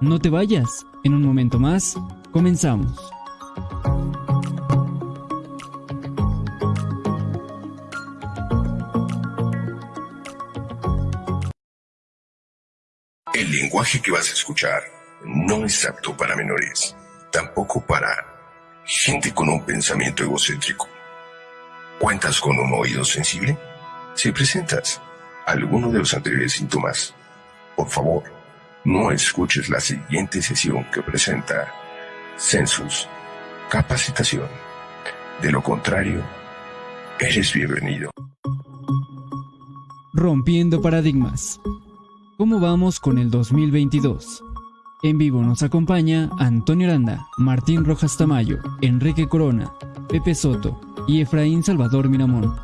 No te vayas, en un momento más, comenzamos. El lenguaje que vas a escuchar no es apto para menores, tampoco para gente con un pensamiento egocéntrico. ¿Cuentas con un oído sensible? Si presentas alguno de los anteriores síntomas, por favor, no escuches la siguiente sesión que presenta Census Capacitación. De lo contrario, eres bienvenido. Rompiendo paradigmas. ¿Cómo vamos con el 2022? En vivo nos acompaña Antonio Aranda, Martín Rojas Tamayo, Enrique Corona, Pepe Soto y Efraín Salvador Miramón.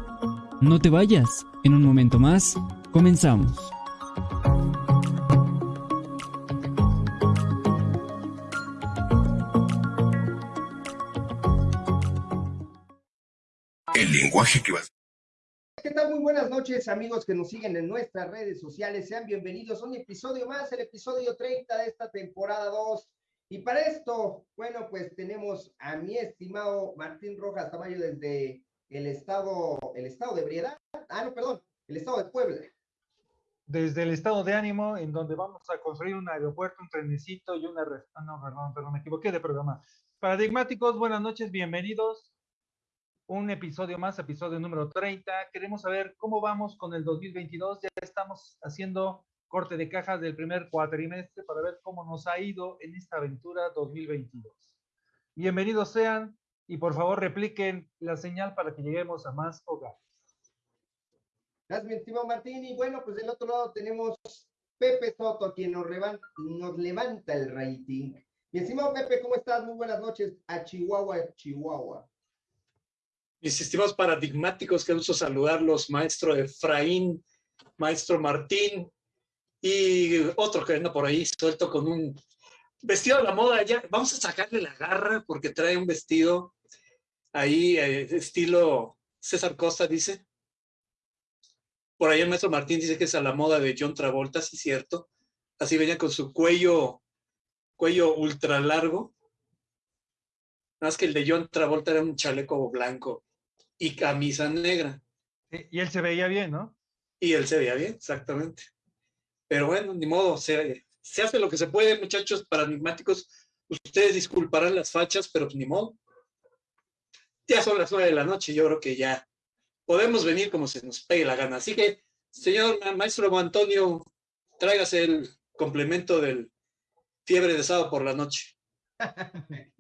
No te vayas, en un momento más, comenzamos. Lenguaje que vas ¿Qué tal? Muy buenas noches, amigos que nos siguen en nuestras redes sociales. Sean bienvenidos a un episodio más, el episodio 30 de esta temporada 2. Y para esto, bueno, pues tenemos a mi estimado Martín Rojas Tamayo desde el estado, el estado de Briedad. Ah, no, perdón, el estado de Puebla. Desde el estado de ánimo, en donde vamos a construir un aeropuerto, un trenecito y una... Ah, no, perdón, perdón, me equivoqué de programa. Paradigmáticos, buenas noches, bienvenidos un episodio más, episodio número 30. Queremos saber cómo vamos con el 2022. Ya estamos haciendo corte de cajas del primer cuatrimestre para ver cómo nos ha ido en esta aventura 2022. Bienvenidos sean y por favor repliquen la señal para que lleguemos a más hogares. Gracias, mi estimado Martín. Y bueno, pues del otro lado tenemos Pepe Soto, quien nos, nos levanta el rating. Mi estimado Pepe, ¿cómo estás? Muy buenas noches a Chihuahua, Chihuahua. Mis estimados paradigmáticos, que gusto saludarlos, maestro Efraín, maestro Martín y otro que anda por ahí suelto con un vestido de la moda. Ya, vamos a sacarle la garra porque trae un vestido ahí, eh, estilo César Costa, dice. Por ahí el maestro Martín dice que es a la moda de John Travolta, sí cierto. Así venía con su cuello, cuello ultra largo. Más que el de John Travolta era un chaleco blanco y camisa negra. Y él se veía bien, ¿no? Y él se veía bien, exactamente. Pero bueno, ni modo, se, se hace lo que se puede, muchachos paradigmáticos. Ustedes disculparán las fachas, pero ni modo. Ya son las nueve de la noche, yo creo que ya podemos venir como se nos pegue la gana. Así que, señor maestro Antonio, tráigase el complemento del fiebre de sábado por la noche.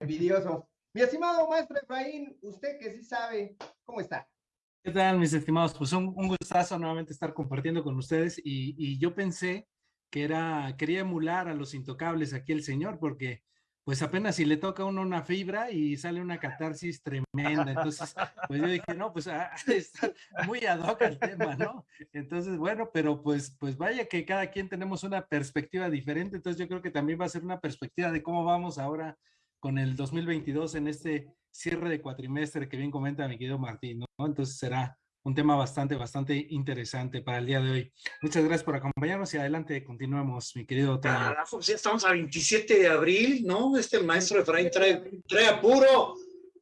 Envidioso. Mi estimado maestro Efraín, usted que sí sabe, ¿cómo está? ¿Qué tal, mis estimados? Pues un, un gustazo nuevamente estar compartiendo con ustedes y, y, yo pensé que era, quería emular a los intocables aquí el señor, porque pues apenas si le toca a uno una fibra y sale una catarsis tremenda. Entonces, pues yo dije, no, pues ah, está muy ad hoc el tema, ¿no? Entonces, bueno, pero pues, pues vaya que cada quien tenemos una perspectiva diferente. Entonces yo creo que también va a ser una perspectiva de cómo vamos ahora con el 2022 en este cierre de cuatrimestre que bien comenta mi querido Martín, ¿no? Entonces será un tema bastante, bastante interesante para el día de hoy. Muchas gracias por acompañarnos y adelante continuamos, mi querido Toño. ya estamos a 27 de abril, ¿no? Este maestro Efraín trae, trae apuro,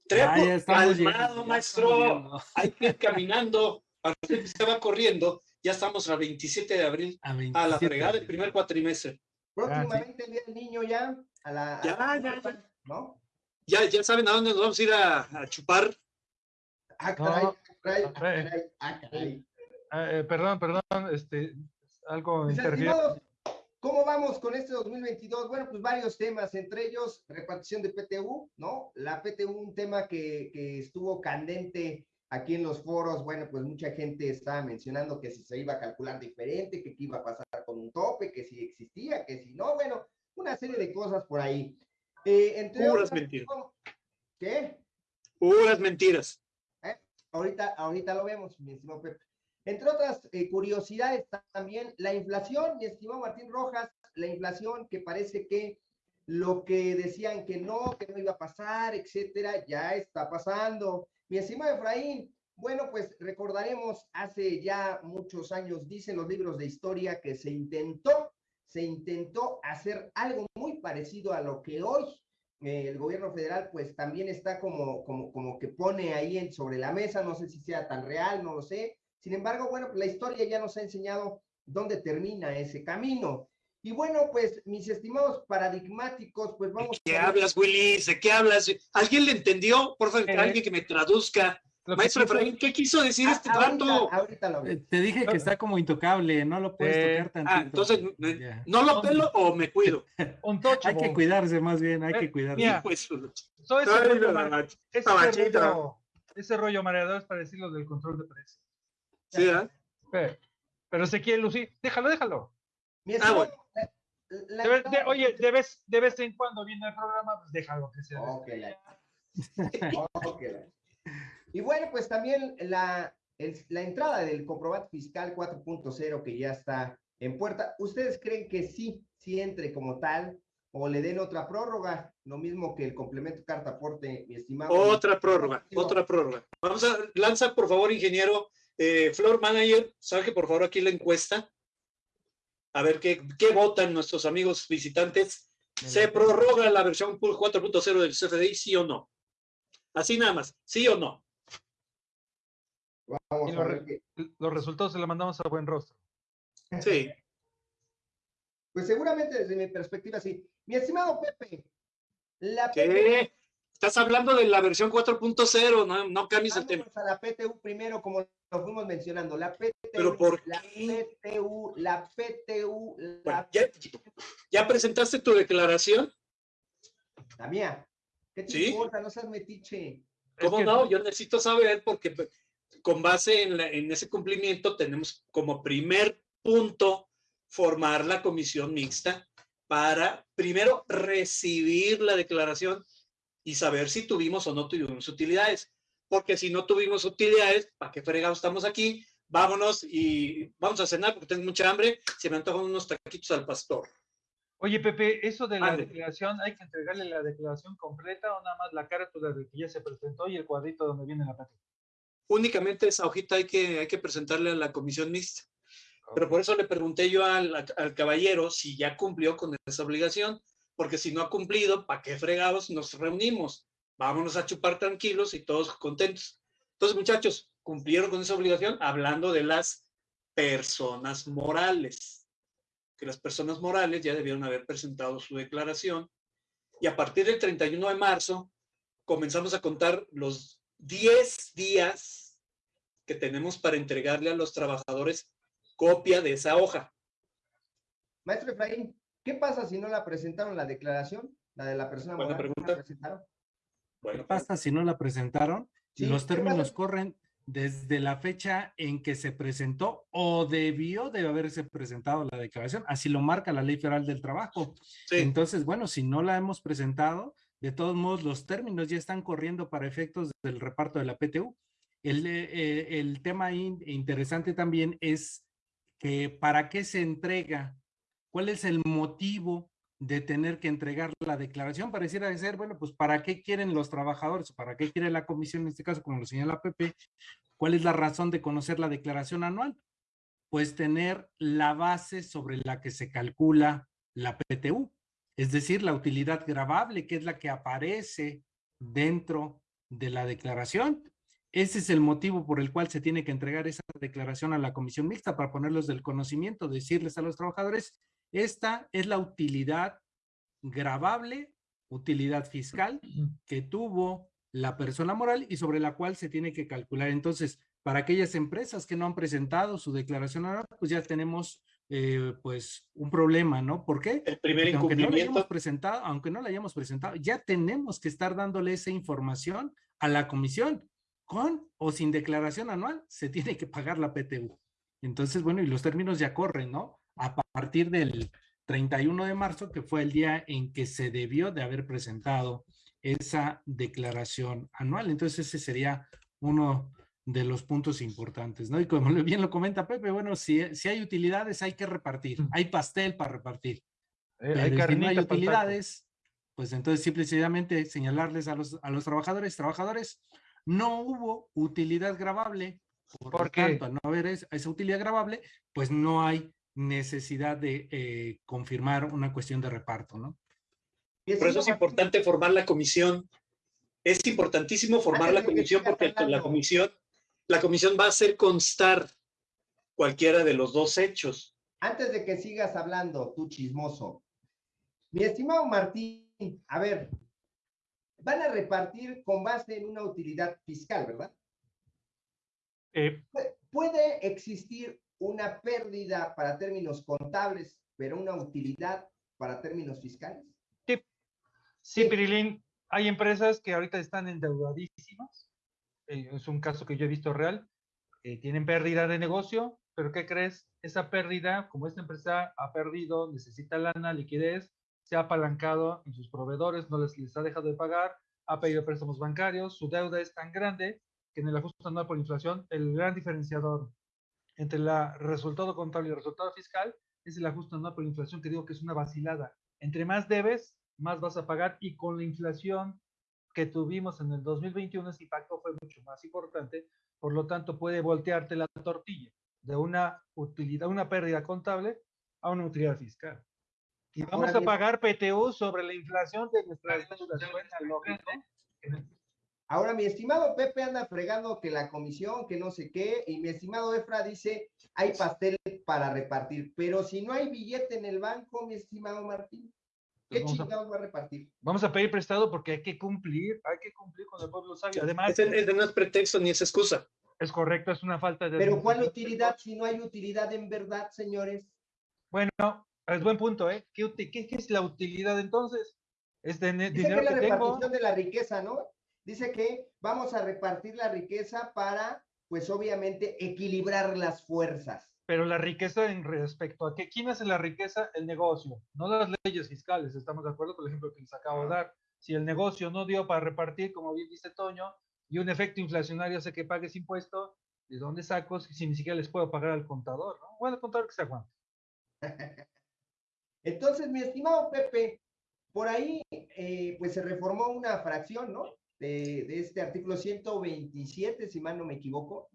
trae apuro, calmado, maestro. Hay que ir caminando, para que se va corriendo. Ya estamos a 27 de abril, a, a la fregada del primer cuatrimestre. Próximamente el Día del Niño ya, a la... Ya, ya, ya. ¿no? Ya, ya saben a dónde nos vamos a ir a, chupar. Ah, caray, ah, caray, ah, caray, ah, eh, perdón, perdón, este, algo pues, ¿Cómo vamos con este 2022? Bueno, pues varios temas, entre ellos repartición de PTU, ¿no? La PTU, un tema que, que estuvo candente aquí en los foros, bueno, pues mucha gente estaba mencionando que si se iba a calcular diferente, que qué iba a pasar con un tope, que si existía, que si no, bueno, una serie de cosas por ahí. Eh, Puras mentiras. ¿Qué? Puras mentiras. Ahorita, ahorita lo vemos, mi estimado Pepe. Entre otras eh, curiosidades también, la inflación, mi estimado Martín Rojas, la inflación que parece que lo que decían que no, que no iba a pasar, etcétera, ya está pasando. Mi estimado Efraín, bueno, pues recordaremos hace ya muchos años, dicen los libros de historia, que se intentó se intentó hacer algo muy parecido a lo que hoy eh, el gobierno federal pues también está como, como, como que pone ahí en, sobre la mesa, no sé si sea tan real, no lo sé. Sin embargo, bueno, pues la historia ya nos ha enseñado dónde termina ese camino. Y bueno, pues mis estimados paradigmáticos, pues vamos. ¿De qué hablas, Willy? ¿De qué hablas? ¿Alguien le entendió? Por favor, eh, alguien que me traduzca. Maestro Efraín, ¿qué quiso decir ah, este rato? Ahorita lo eh, Te dije que está como intocable, no lo puedes eh, tocar tanto. Ah, entonces, ¿no lo pelo o me cuido? hay que cuidarse más bien, hay que cuidarse. Mira, pues, todo ese, rollo, ese, rollo, ese rollo mareador es para decir lo del control de precios. Sí, ¿eh? Pero, pero se quiere lucir, déjalo, déjalo. ah, bueno oye, de vez, de vez, en cuando viene el programa, pues déjalo que sea. Y bueno, pues también la, la entrada del comprobante fiscal 4.0 que ya está en puerta, ¿ustedes creen que sí, sí entre como tal o le den otra prórroga? Lo mismo que el complemento carta aporte, mi estimado. Otra prórroga, otra prórroga. Vamos a, lanza por favor, ingeniero, eh, Floor Manager, saque por favor aquí la encuesta a ver qué, qué votan nuestros amigos visitantes. ¿Se prorroga la versión 4.0 del CFDI, sí o no? Así nada más, ¿sí o no? Vamos a ver los resultados se los mandamos a buen rostro. Sí. Pues seguramente desde mi perspectiva sí. Mi estimado Pepe, la ¿Qué? Estás hablando de la versión 4.0, no, no cambies el tema. a la PTU primero, como lo fuimos mencionando. La PTU, ¿Pero por la PTU, la PTU. La... ¿ya, presentaste tu declaración? La mía. ¿Qué te importa? No seas metiche. ¿Cómo no? Yo necesito saber porque con base en, en ese cumplimiento tenemos como primer punto formar la comisión mixta para primero recibir la declaración y saber si tuvimos o no tuvimos utilidades. Porque si no tuvimos utilidades, ¿para qué fregados estamos aquí? Vámonos y vamos a cenar porque tengo mucha hambre. Se me antojan unos taquitos al pastor. Oye, Pepe, eso de la declaración, ¿hay que entregarle la declaración completa o nada más la carta de que ya se presentó y el cuadrito donde viene la parte? Únicamente esa hojita hay que, hay que presentarle a la comisión mixta. Pero por eso le pregunté yo al, al, caballero si ya cumplió con esa obligación porque si no ha cumplido, ¿para qué fregados nos reunimos? Vámonos a chupar tranquilos y todos contentos. Entonces, muchachos, cumplieron con esa obligación hablando de las personas morales, que las personas morales ya debieron haber presentado su declaración y a partir del 31 de marzo comenzamos a contar los 10 días que tenemos para entregarle a los trabajadores copia de esa hoja. Maestro Efraín, ¿Qué pasa si no la presentaron la declaración? La de la persona Buena pregunta. ¿Qué pasa si no la presentaron? Los términos corren desde la fecha en que se presentó o debió de haberse presentado la declaración. Así lo marca la Ley Federal del Trabajo. Entonces, bueno, si no la hemos presentado, de todos modos, los términos ya están corriendo para efectos del reparto de la PTU. El, eh, el tema interesante también es que para qué se entrega ¿Cuál es el motivo de tener que entregar la declaración? Pareciera ser, bueno, pues ¿para qué quieren los trabajadores? ¿Para qué quiere la comisión en este caso, como lo señala Pepe? ¿Cuál es la razón de conocer la declaración anual? Pues tener la base sobre la que se calcula la PTU, es decir, la utilidad grabable, que es la que aparece dentro de la declaración. Ese es el motivo por el cual se tiene que entregar esa declaración a la comisión mixta para ponerlos del conocimiento, decirles a los trabajadores esta es la utilidad grabable, utilidad fiscal que tuvo la persona moral y sobre la cual se tiene que calcular. Entonces, para aquellas empresas que no han presentado su declaración pues ya tenemos eh, pues un problema, ¿no? ¿Por qué? El primer aunque no la hayamos presentado, aunque no la hayamos presentado, ya tenemos que estar dándole esa información a la comisión. Con o sin declaración anual, se tiene que pagar la PTU. Entonces, bueno, y los términos ya corren, ¿no? a partir del 31 de marzo, que fue el día en que se debió de haber presentado esa declaración anual. Entonces ese sería uno de los puntos importantes, ¿no? Y como bien lo comenta Pepe, bueno, si, si hay utilidades hay que repartir, hay pastel para repartir. Eh, hay si no hay utilidades, pues entonces simple y sencillamente señalarles a los, a los trabajadores, trabajadores, no hubo utilidad grabable, por, tanto, al no haber esa utilidad grabable, pues no hay necesidad de eh, confirmar una cuestión de reparto, ¿no? Por eso es importante formar la comisión. Es importantísimo formar la comisión porque la comisión, la comisión va a hacer constar cualquiera de los dos hechos. Antes de que sigas hablando, tú chismoso, mi estimado Martín, a ver, van a repartir con base en una utilidad fiscal, ¿verdad? Eh, ¿Puede existir una pérdida para términos contables, pero una utilidad para términos fiscales? Sí, sí, Pirilín. Hay empresas que ahorita están endeudadísimas. Eh, es un caso que yo he visto real. Eh, tienen pérdida de negocio, pero ¿qué crees? Esa pérdida, como esta empresa ha perdido, necesita lana, liquidez, se ha apalancado en sus proveedores, no les, les ha dejado de pagar, ha pedido préstamos bancarios, su deuda es tan grande que en el ajuste anual por inflación, el gran diferenciador entre el resultado contable y el resultado fiscal es el ajuste anual por inflación, que digo que es una vacilada. Entre más debes, más vas a pagar y con la inflación que tuvimos en el 2021, ese impacto fue mucho más importante, por lo tanto puede voltearte la tortilla de una utilidad, una pérdida contable a una utilidad fiscal. Y vamos a pagar PTU sobre la inflación de nuestras deudas. Ahora, mi estimado Pepe anda fregando que la comisión, que no sé qué, y mi estimado Efra dice, hay pastel para repartir, pero si no hay billete en el banco, mi estimado Martín, ¿qué chingados va a repartir? Vamos a pedir prestado porque hay que cumplir, hay que cumplir con el pueblo sabio. Además, ese, no es pretexto ni es excusa. Es correcto, es una falta de... Pero ¿cuál utilidad si no hay utilidad en verdad, señores? Bueno, es buen punto, ¿eh? ¿Qué, es la utilidad entonces? Es de Dice dinero que, la repartición de la riqueza, ¿no? Dice que vamos a repartir la riqueza para, pues obviamente, equilibrar las fuerzas. Pero la riqueza en respecto a que, ¿quién hace la riqueza? El negocio, no las leyes fiscales. Estamos de acuerdo con el ejemplo que les acabo de dar. Si el negocio no dio para repartir, como bien dice Toño, y un efecto inflacionario hace que pagues impuesto, ¿de dónde saco si ni siquiera les puedo pagar al contador? ¿no? Bueno, el contador que se aguante. Entonces, mi estimado Pepe, por ahí, eh, pues se reformó una fracción, ¿no? de, este artículo 127, si mal no me equivoco,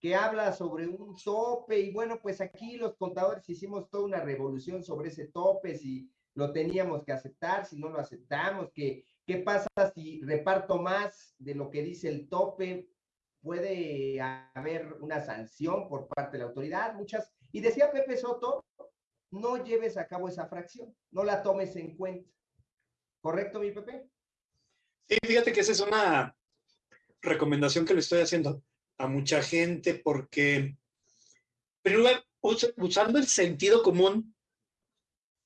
que habla sobre un tope y bueno, pues aquí los contadores hicimos toda una revolución sobre ese tope, si lo teníamos que aceptar, si no lo aceptamos, que, qué pasa si reparto más de lo que dice el tope, puede haber una sanción por parte de la autoridad, muchas, y decía Pepe Soto, no lleves a cabo esa fracción, no la tomes en cuenta. ¿Correcto, mi Pepe? Sí, fíjate que esa es una recomendación que le estoy haciendo a mucha gente porque, primero, usando el sentido común,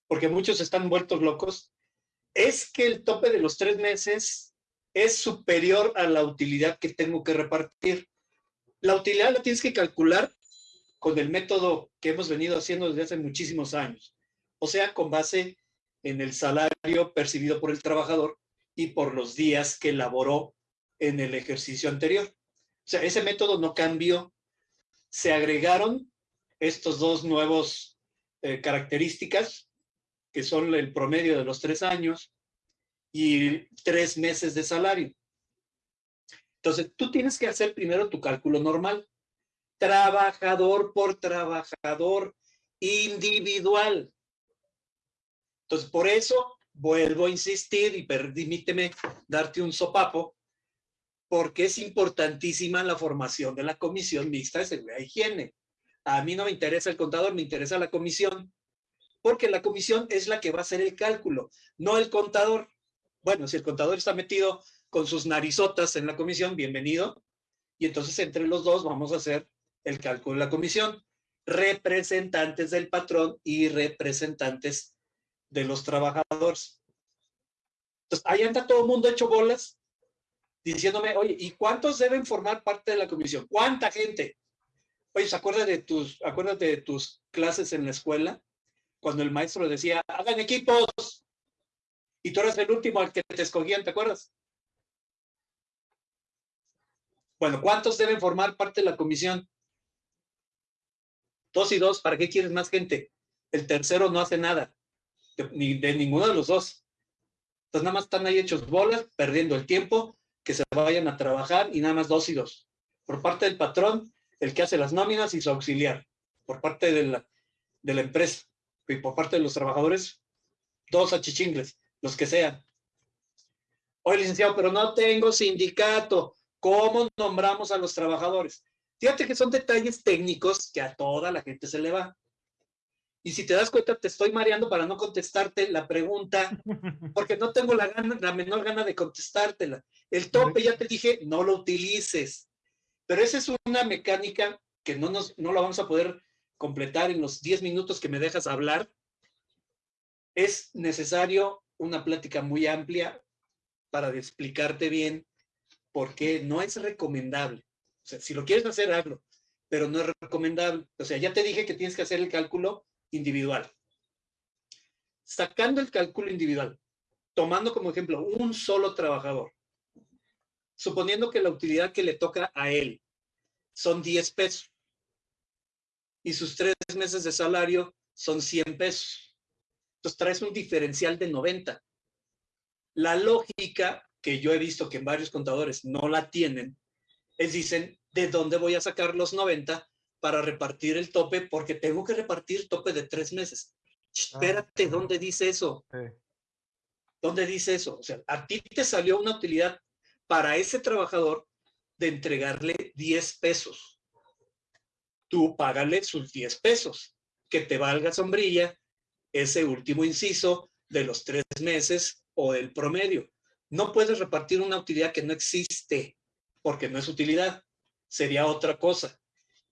porque muchos están vueltos locos, es que el tope de los tres meses es superior a la utilidad que tengo que repartir. La utilidad la tienes que calcular con el método que hemos venido haciendo desde hace muchísimos años. O sea, con base en el salario percibido por el trabajador y por los días que laboró en el ejercicio anterior. Sea, ese método no cambió. Se agregaron estos dos nuevos eh, características, que son el promedio de los tres años y tres meses de salario. Entonces, tú tienes que hacer primero tu cálculo normal. Trabajador por trabajador individual. Entonces, por eso vuelvo a insistir y permíteme darte un sopapo, porque es importantísima la formación de la Comisión Mixta de Seguridad e Higiene. A mí no me interesa el contador, me interesa la comisión, porque la comisión es la que va a hacer el cálculo, no el contador. Bueno, si el contador está metido con sus narizotas en la comisión, bienvenido. Y entonces entre los dos vamos a hacer el cálculo de la comisión. Representantes del patrón y representantes de los trabajadores. Entonces, ahí anda todo el mundo hecho bolas, diciéndome, oye, ¿y cuántos deben formar parte de la comisión? ¿Cuánta gente? Oye, ¿se acuerdas de tus, acuérdate de tus clases en la escuela? Cuando el maestro decía, hagan equipos. Y tú eras el último al que te escogían, ¿te acuerdas? Bueno, ¿cuántos deben formar parte de la comisión? Dos y dos, ¿para qué quieres más gente? El tercero no hace nada ni de ninguno de los dos. Entonces nada más están ahí hechos bolas, perdiendo el tiempo, que se vayan a trabajar y nada más dos y dos. Por parte del patrón, el que hace las nóminas y su auxiliar. Por parte de la, de la empresa. Y por parte de los trabajadores, dos achichingles, los que sean. Oye, licenciado, pero no tengo sindicato. ¿Cómo nombramos a los trabajadores? Fíjate que son detalles técnicos que a toda la gente se le va. Y si te das cuenta, te estoy mareando para no contestarte la pregunta, porque no tengo la, gana, la menor gana de contestártela. El tope, ya te dije, no lo utilices. Pero esa es una mecánica que no, nos, no la vamos a poder completar en los 10 minutos que me dejas hablar. Es necesario una plática muy amplia para explicarte bien por qué no es recomendable. O sea, si lo quieres hacer, hazlo, pero no es recomendable. O sea, ya te dije que tienes que hacer el cálculo individual. Sacando el cálculo individual, tomando como ejemplo un solo trabajador, suponiendo que la utilidad que le toca a él son 10 pesos y sus tres meses de salario son 100 pesos. Entonces traes un diferencial de 90. La lógica que yo he visto que en varios contadores no la tienen, es dicen, ¿de dónde voy a sacar los 90 para repartir el tope? Porque tengo que repartir tope de tres meses. Espérate, ¿dónde dice eso? ¿Dónde dice eso? O sea, a ti te salió una utilidad para ese trabajador de entregarle 10 pesos. Tú págale sus 10 pesos, que te valga sombrilla ese último inciso de los tres meses o el promedio. No puedes repartir una utilidad que no existe, porque no es utilidad, sería otra cosa.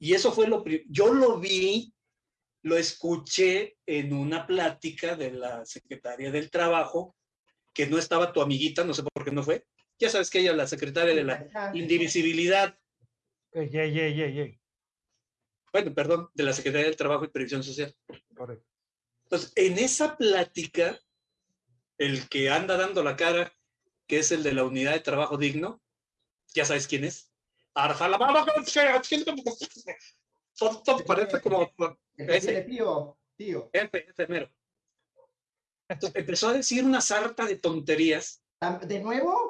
Y eso fue lo. Yo lo vi, lo escuché en una plática de la secretaria del trabajo, que no estaba tu amiguita, no sé por qué no fue. Ya sabes que ella es la secretaria de la indivisibilidad. Bueno, perdón, de la Secretaría del Trabajo y Previsión Social. Correcto. Entonces, en esa plática, el que anda dando la cara, que es el de la unidad de trabajo digno, ya sabes quién es. Parece como... Ese, tío, tío. Enfermero. empezó a decir una sarta de tonterías. ¿De nuevo?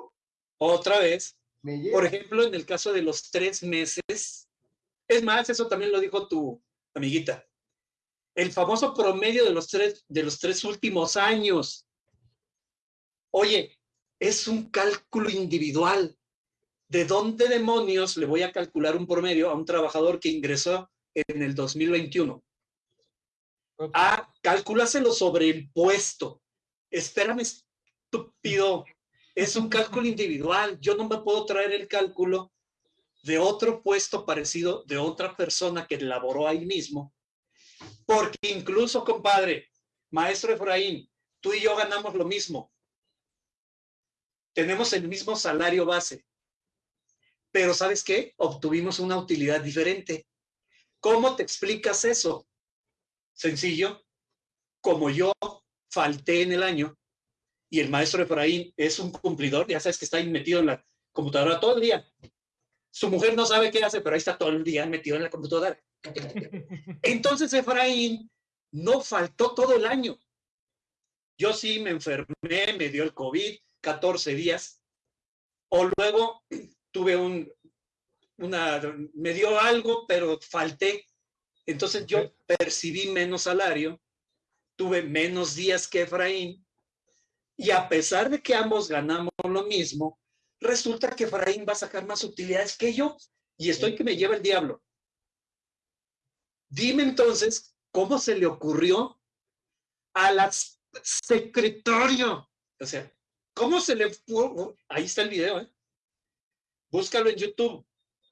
Otra vez. Por ejemplo, en el caso de los tres meses. Es más, eso también lo dijo tu amiguita. El famoso promedio de los tres, de los tres últimos años. Oye, es un cálculo individual. ¿De dónde demonios le voy a calcular un promedio a un trabajador que ingresó en el 2021? Ah, calcúlaselo sobre el puesto. Espérame, estúpido. Es un cálculo individual. Yo no me puedo traer el cálculo de otro puesto parecido de otra persona que laboró ahí mismo. Porque incluso, compadre, maestro Efraín, tú y yo ganamos lo mismo. Tenemos el mismo salario base. Pero ¿sabes qué? Obtuvimos una utilidad diferente. ¿Cómo te explicas eso? Sencillo. Como yo falté en el año y el maestro Efraín es un cumplidor, ya sabes que está ahí metido en la computadora todo el día. Su mujer no sabe qué hace, pero ahí está todo el día metido en la computadora. Entonces Efraín no faltó todo el año. Yo sí me enfermé, me dio el COVID, 14 días, o luego tuve un, una, me dio algo, pero falté. Entonces yo percibí menos salario, tuve menos días que Efraín, y a pesar de que ambos ganamos lo mismo, resulta que Efraín va a sacar más utilidades que yo, y estoy que me lleva el diablo. Dime entonces, ¿cómo se le ocurrió a la secretario? O sea, ¿cómo se le? Ahí está el video, ¿eh? Búscalo en YouTube.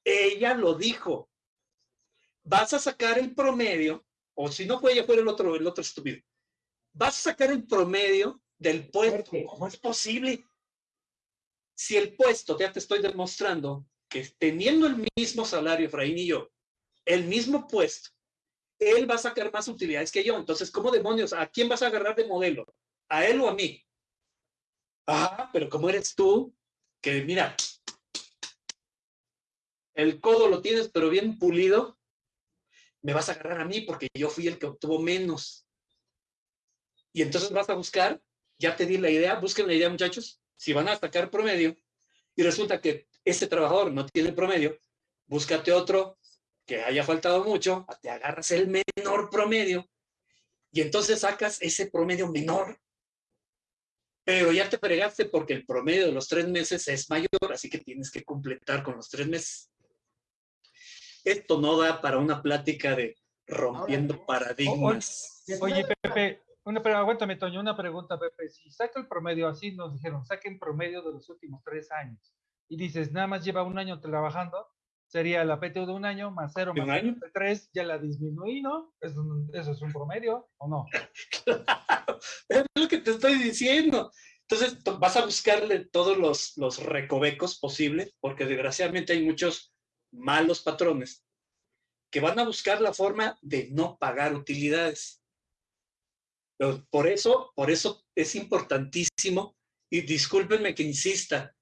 Ella lo dijo. Vas a sacar el promedio, o si no fue ella, fue el otro, el otro estúpido. Vas a sacar el promedio del puesto. ¿Cómo es posible? Si el puesto, ya te estoy demostrando que teniendo el mismo salario, Efraín y yo, el mismo puesto, él va a sacar más utilidades que yo. Entonces, ¿cómo demonios? ¿A quién vas a agarrar de modelo? ¿A él o a mí? Ah, pero ¿cómo eres tú? Que mira, el codo lo tienes pero bien pulido, me vas a agarrar a mí porque yo fui el que obtuvo menos. Y entonces vas a buscar, ya te di la idea, busquen la idea muchachos, si van a sacar promedio y resulta que este trabajador no tiene promedio, búscate otro que haya faltado mucho, te agarras el menor promedio Y entonces sacas ese promedio menor. Pero ya te fregaste porque el promedio de los tres meses es mayor, así que tienes que completar con los tres meses. Esto no da para una plática de rompiendo paradigmas. Oye, Pepe, una, pero aguántame, Toño, una pregunta, Pepe. Si saca el promedio, así nos dijeron, saquen promedio de los últimos tres años. Y dices, nada más lleva un año trabajando, sería la PTU de un año más cero más de tres, ya la disminuí, ¿no? Eso, eso, es un promedio, ¿o no? claro, es lo que te estoy diciendo. Entonces vas a buscarle todos los, los recovecos posibles, porque desgraciadamente hay muchos malos patrones que van a buscar la forma de no pagar utilidades. Por eso, por eso es importantísimo, y discúlpenme que insista,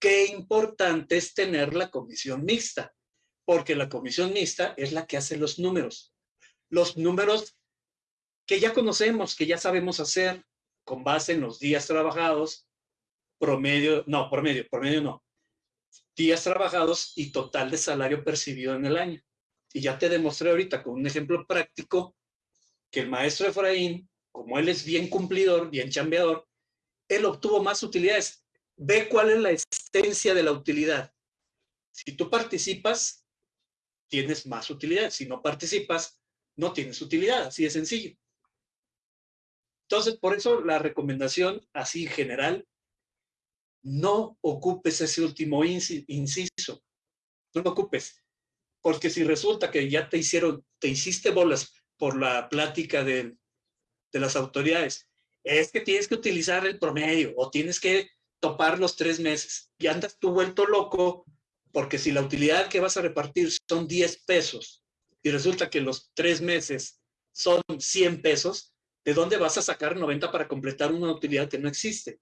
qué importante es tener la comisión mixta, porque la comisión mixta es la que hace los números. Los números que ya conocemos, que ya sabemos hacer con base en los días trabajados, promedio, no, promedio, promedio no, días trabajados y total de salario percibido en el año. Y ya te demostré ahorita con un ejemplo práctico que el maestro Efraín como él es bien cumplidor, bien chambeador, él obtuvo más utilidades. Ve cuál es la esencia de la utilidad. Si tú participas, tienes más utilidades. Si no participas, no tienes utilidad. Así de sencillo. Entonces, por eso la recomendación, así en general, no ocupes ese último inciso. No lo ocupes. Porque si resulta que ya te hicieron, te hiciste bolas por la plática del de las autoridades. Es que tienes que utilizar el promedio o tienes que topar los tres meses. Y andas tú vuelto loco porque si la utilidad que vas a repartir son 10 pesos y resulta que los tres meses son 100 pesos, ¿de dónde vas a sacar 90 para completar una utilidad que no existe?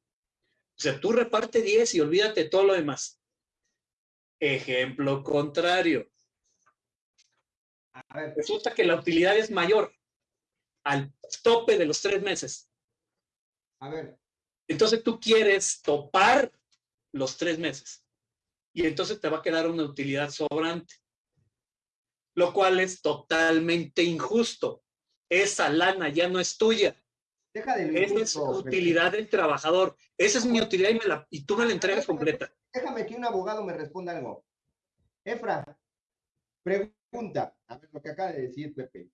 O sea, tú reparte 10 y olvídate todo lo demás. Ejemplo contrario. Resulta que la utilidad es mayor al tope de los tres meses. A ver. Entonces tú quieres topar los tres meses y entonces te va a quedar una utilidad sobrante, lo cual es totalmente injusto. Esa lana ya no es tuya. Deja de Esa es utilidad del trabajador. Esa es mi utilidad y, me la, y tú me la entregas completa. Déjame que un abogado me responda algo. Efra, pregunta, a ver lo que acaba de decir Pepe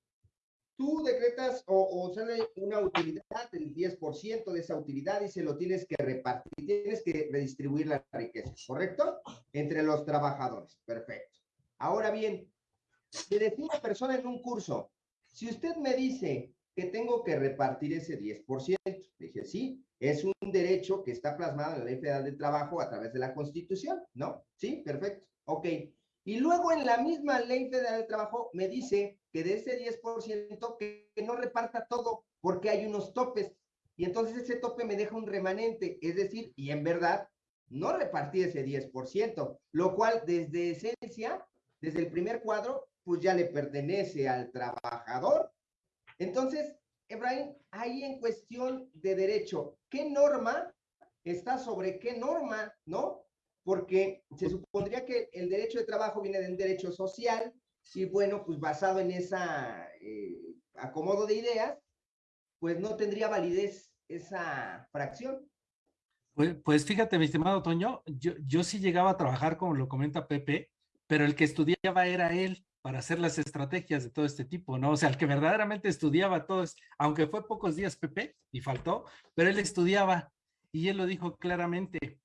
tú decretas o, sale una utilidad del 10% de esa utilidad y se lo tienes que repartir, tienes que redistribuir la riqueza, ¿correcto? Entre los trabajadores. Perfecto. Ahora bien, le decía una persona en un curso, si usted me dice que tengo que repartir ese 10%, dije, sí, es un derecho que está plasmado en la Ley Federal del Trabajo a través de la Constitución, ¿no? Sí, perfecto. Ok. Y luego en la misma Ley Federal del Trabajo me dice que de ese 10% que, no reparta todo porque hay unos topes. Y entonces ese tope me deja un remanente, es decir, y en verdad no repartí ese 10%, lo cual desde esencia, desde el primer cuadro, pues ya le pertenece al trabajador. Entonces, Efraín, ahí en cuestión de derecho, ¿qué norma está sobre qué norma, no? porque se supondría que el derecho de trabajo viene de un derecho social y bueno, pues basado en esa eh, acomodo de ideas, pues no tendría validez esa fracción. Pues, pues fíjate, mi estimado Toño, yo, yo sí llegaba a trabajar, como lo comenta Pepe, pero el que estudiaba era él para hacer las estrategias de todo este tipo, ¿no? O sea, el que verdaderamente estudiaba todo, aunque fue pocos días Pepe y faltó, pero él estudiaba y él lo dijo claramente,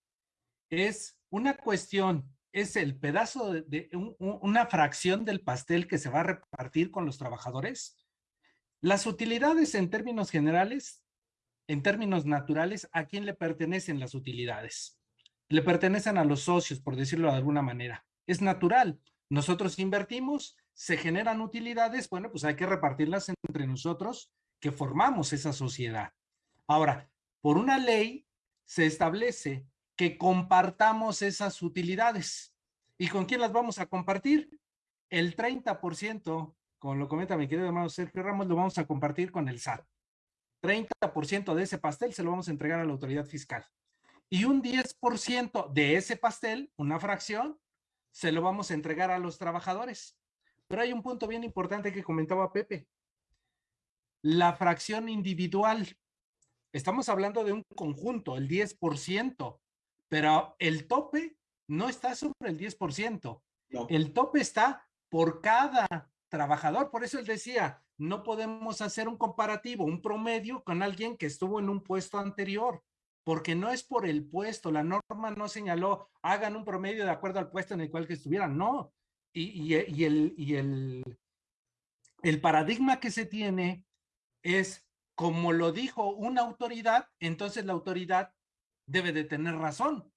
es una cuestión, es el pedazo de, una fracción del pastel que se va a repartir con los trabajadores. Las utilidades en términos generales, en términos naturales, ¿a quién le pertenecen las utilidades? Le pertenecen a los socios, por decirlo de alguna manera. Es natural. Nosotros invertimos, se generan utilidades, bueno, pues hay que repartirlas entre nosotros que formamos esa sociedad. Ahora, por una ley se establece que compartamos esas utilidades. ¿Y con quién las vamos a compartir? El 30%, como lo comenta mi querido hermano Sergio Ramos, lo vamos a compartir con el SAT. 30% de ese pastel se lo vamos a entregar a la autoridad fiscal. Y un 10% de ese pastel, una fracción, se lo vamos a entregar a los trabajadores. Pero hay un punto bien importante que comentaba Pepe. la fracción individual. Estamos hablando de un conjunto, el 10%, pero el tope no está sobre el 10%. El tope está por cada trabajador. Por eso él decía, no podemos hacer un comparativo, un promedio con alguien que estuvo en un puesto anterior, porque no es por el puesto. La norma no señaló, hagan un promedio de acuerdo al puesto en el cual que estuvieran. No. Y, y, el, y el, el paradigma que se tiene es, como lo dijo una autoridad, entonces la autoridad debe de tener razón.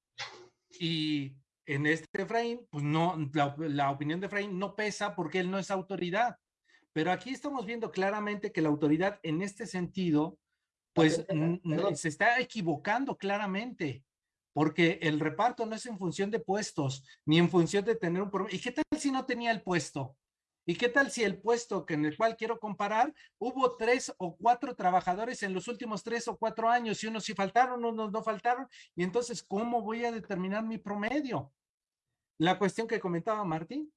Y en este Efraín, pues no, la, opinión de Efraín no pesa porque él no es autoridad. Pero aquí estamos viendo claramente que la autoridad en este sentido, pues se está equivocando claramente, porque el reparto no es en función de puestos, ni en función de tener un... ¿Y qué tal si no tenía el puesto? ¿Y qué tal si el puesto que en el cual quiero comparar, hubo tres o cuatro trabajadores en los últimos tres o cuatro años y unos sí faltaron, unos no faltaron? Y entonces, ¿cómo voy a determinar mi promedio? La cuestión que comentaba Martín.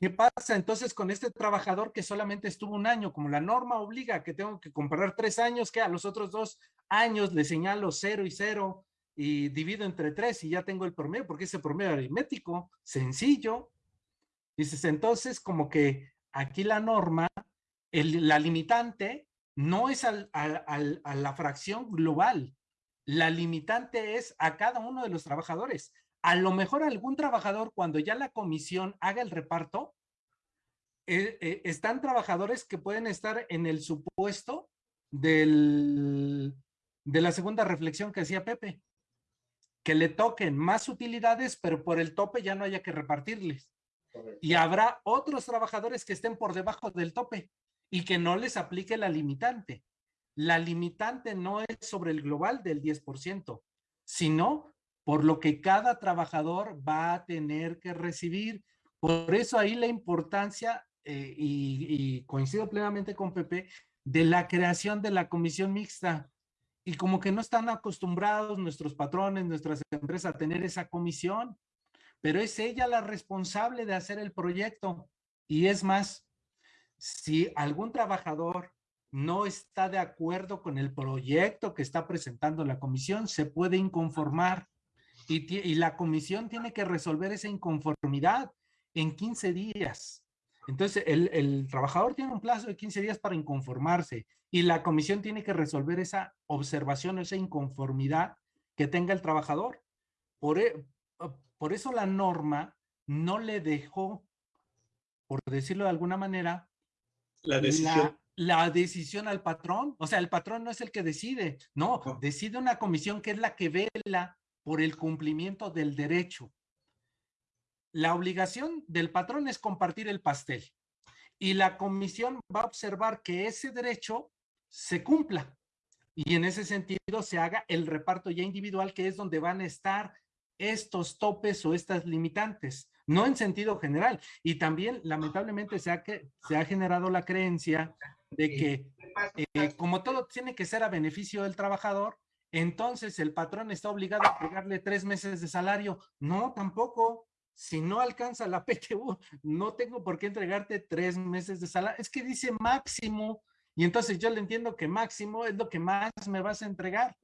¿Qué pasa entonces con este trabajador que solamente estuvo un año? Como la norma obliga que tengo que comparar tres años, que a los otros dos años le señalo cero y cero y divido entre tres y ya tengo el promedio, porque ese promedio aritmético, sencillo, Dices, entonces como que aquí la norma, la limitante no es a la fracción global, la limitante es a cada uno de los trabajadores. A lo mejor algún trabajador cuando ya la comisión haga el reparto, eh, eh, están trabajadores que pueden estar en el supuesto del, de la segunda reflexión que hacía Pepe, que le toquen más utilidades, pero por el tope ya no haya que repartirles. Y habrá otros trabajadores que estén por debajo del tope y que no les aplique la limitante. La limitante no es sobre el global del 10%, sino por lo que cada trabajador va a tener que recibir. Por eso ahí la importancia, eh, y, y coincido plenamente con Pepe, de la creación de la comisión mixta. Y como que no están acostumbrados nuestros patrones, nuestras empresas a tener esa comisión pero es ella la responsable de hacer el proyecto. Y es más, si algún trabajador no está de acuerdo con el proyecto que está presentando la comisión, se puede inconformar y, la comisión tiene que resolver esa inconformidad en 15 días. Entonces, el, el, trabajador tiene un plazo de 15 días para inconformarse y la comisión tiene que resolver esa observación, esa inconformidad que tenga el trabajador. Por, e, por eso la norma no le dejó, por decirlo de alguna manera, la decisión. La, decisión al patrón. O sea, el patrón no es el que decide, no, decide una comisión que es la que vela por el cumplimiento del derecho. La obligación del patrón es compartir el pastel y la comisión va a observar que ese derecho se cumpla y en ese sentido se haga el reparto ya individual que es donde van a estar estos topes o estas limitantes, no en sentido general. Y también, lamentablemente, se ha, que, se ha generado la creencia de que eh, como todo tiene que ser a beneficio del trabajador, entonces el patrón está obligado a pagarle tres meses de salario. No, tampoco. Si no alcanza la PTU, no tengo por qué entregarte tres meses de salario. Es que dice máximo. Y entonces yo le entiendo que máximo es lo que más me vas a entregar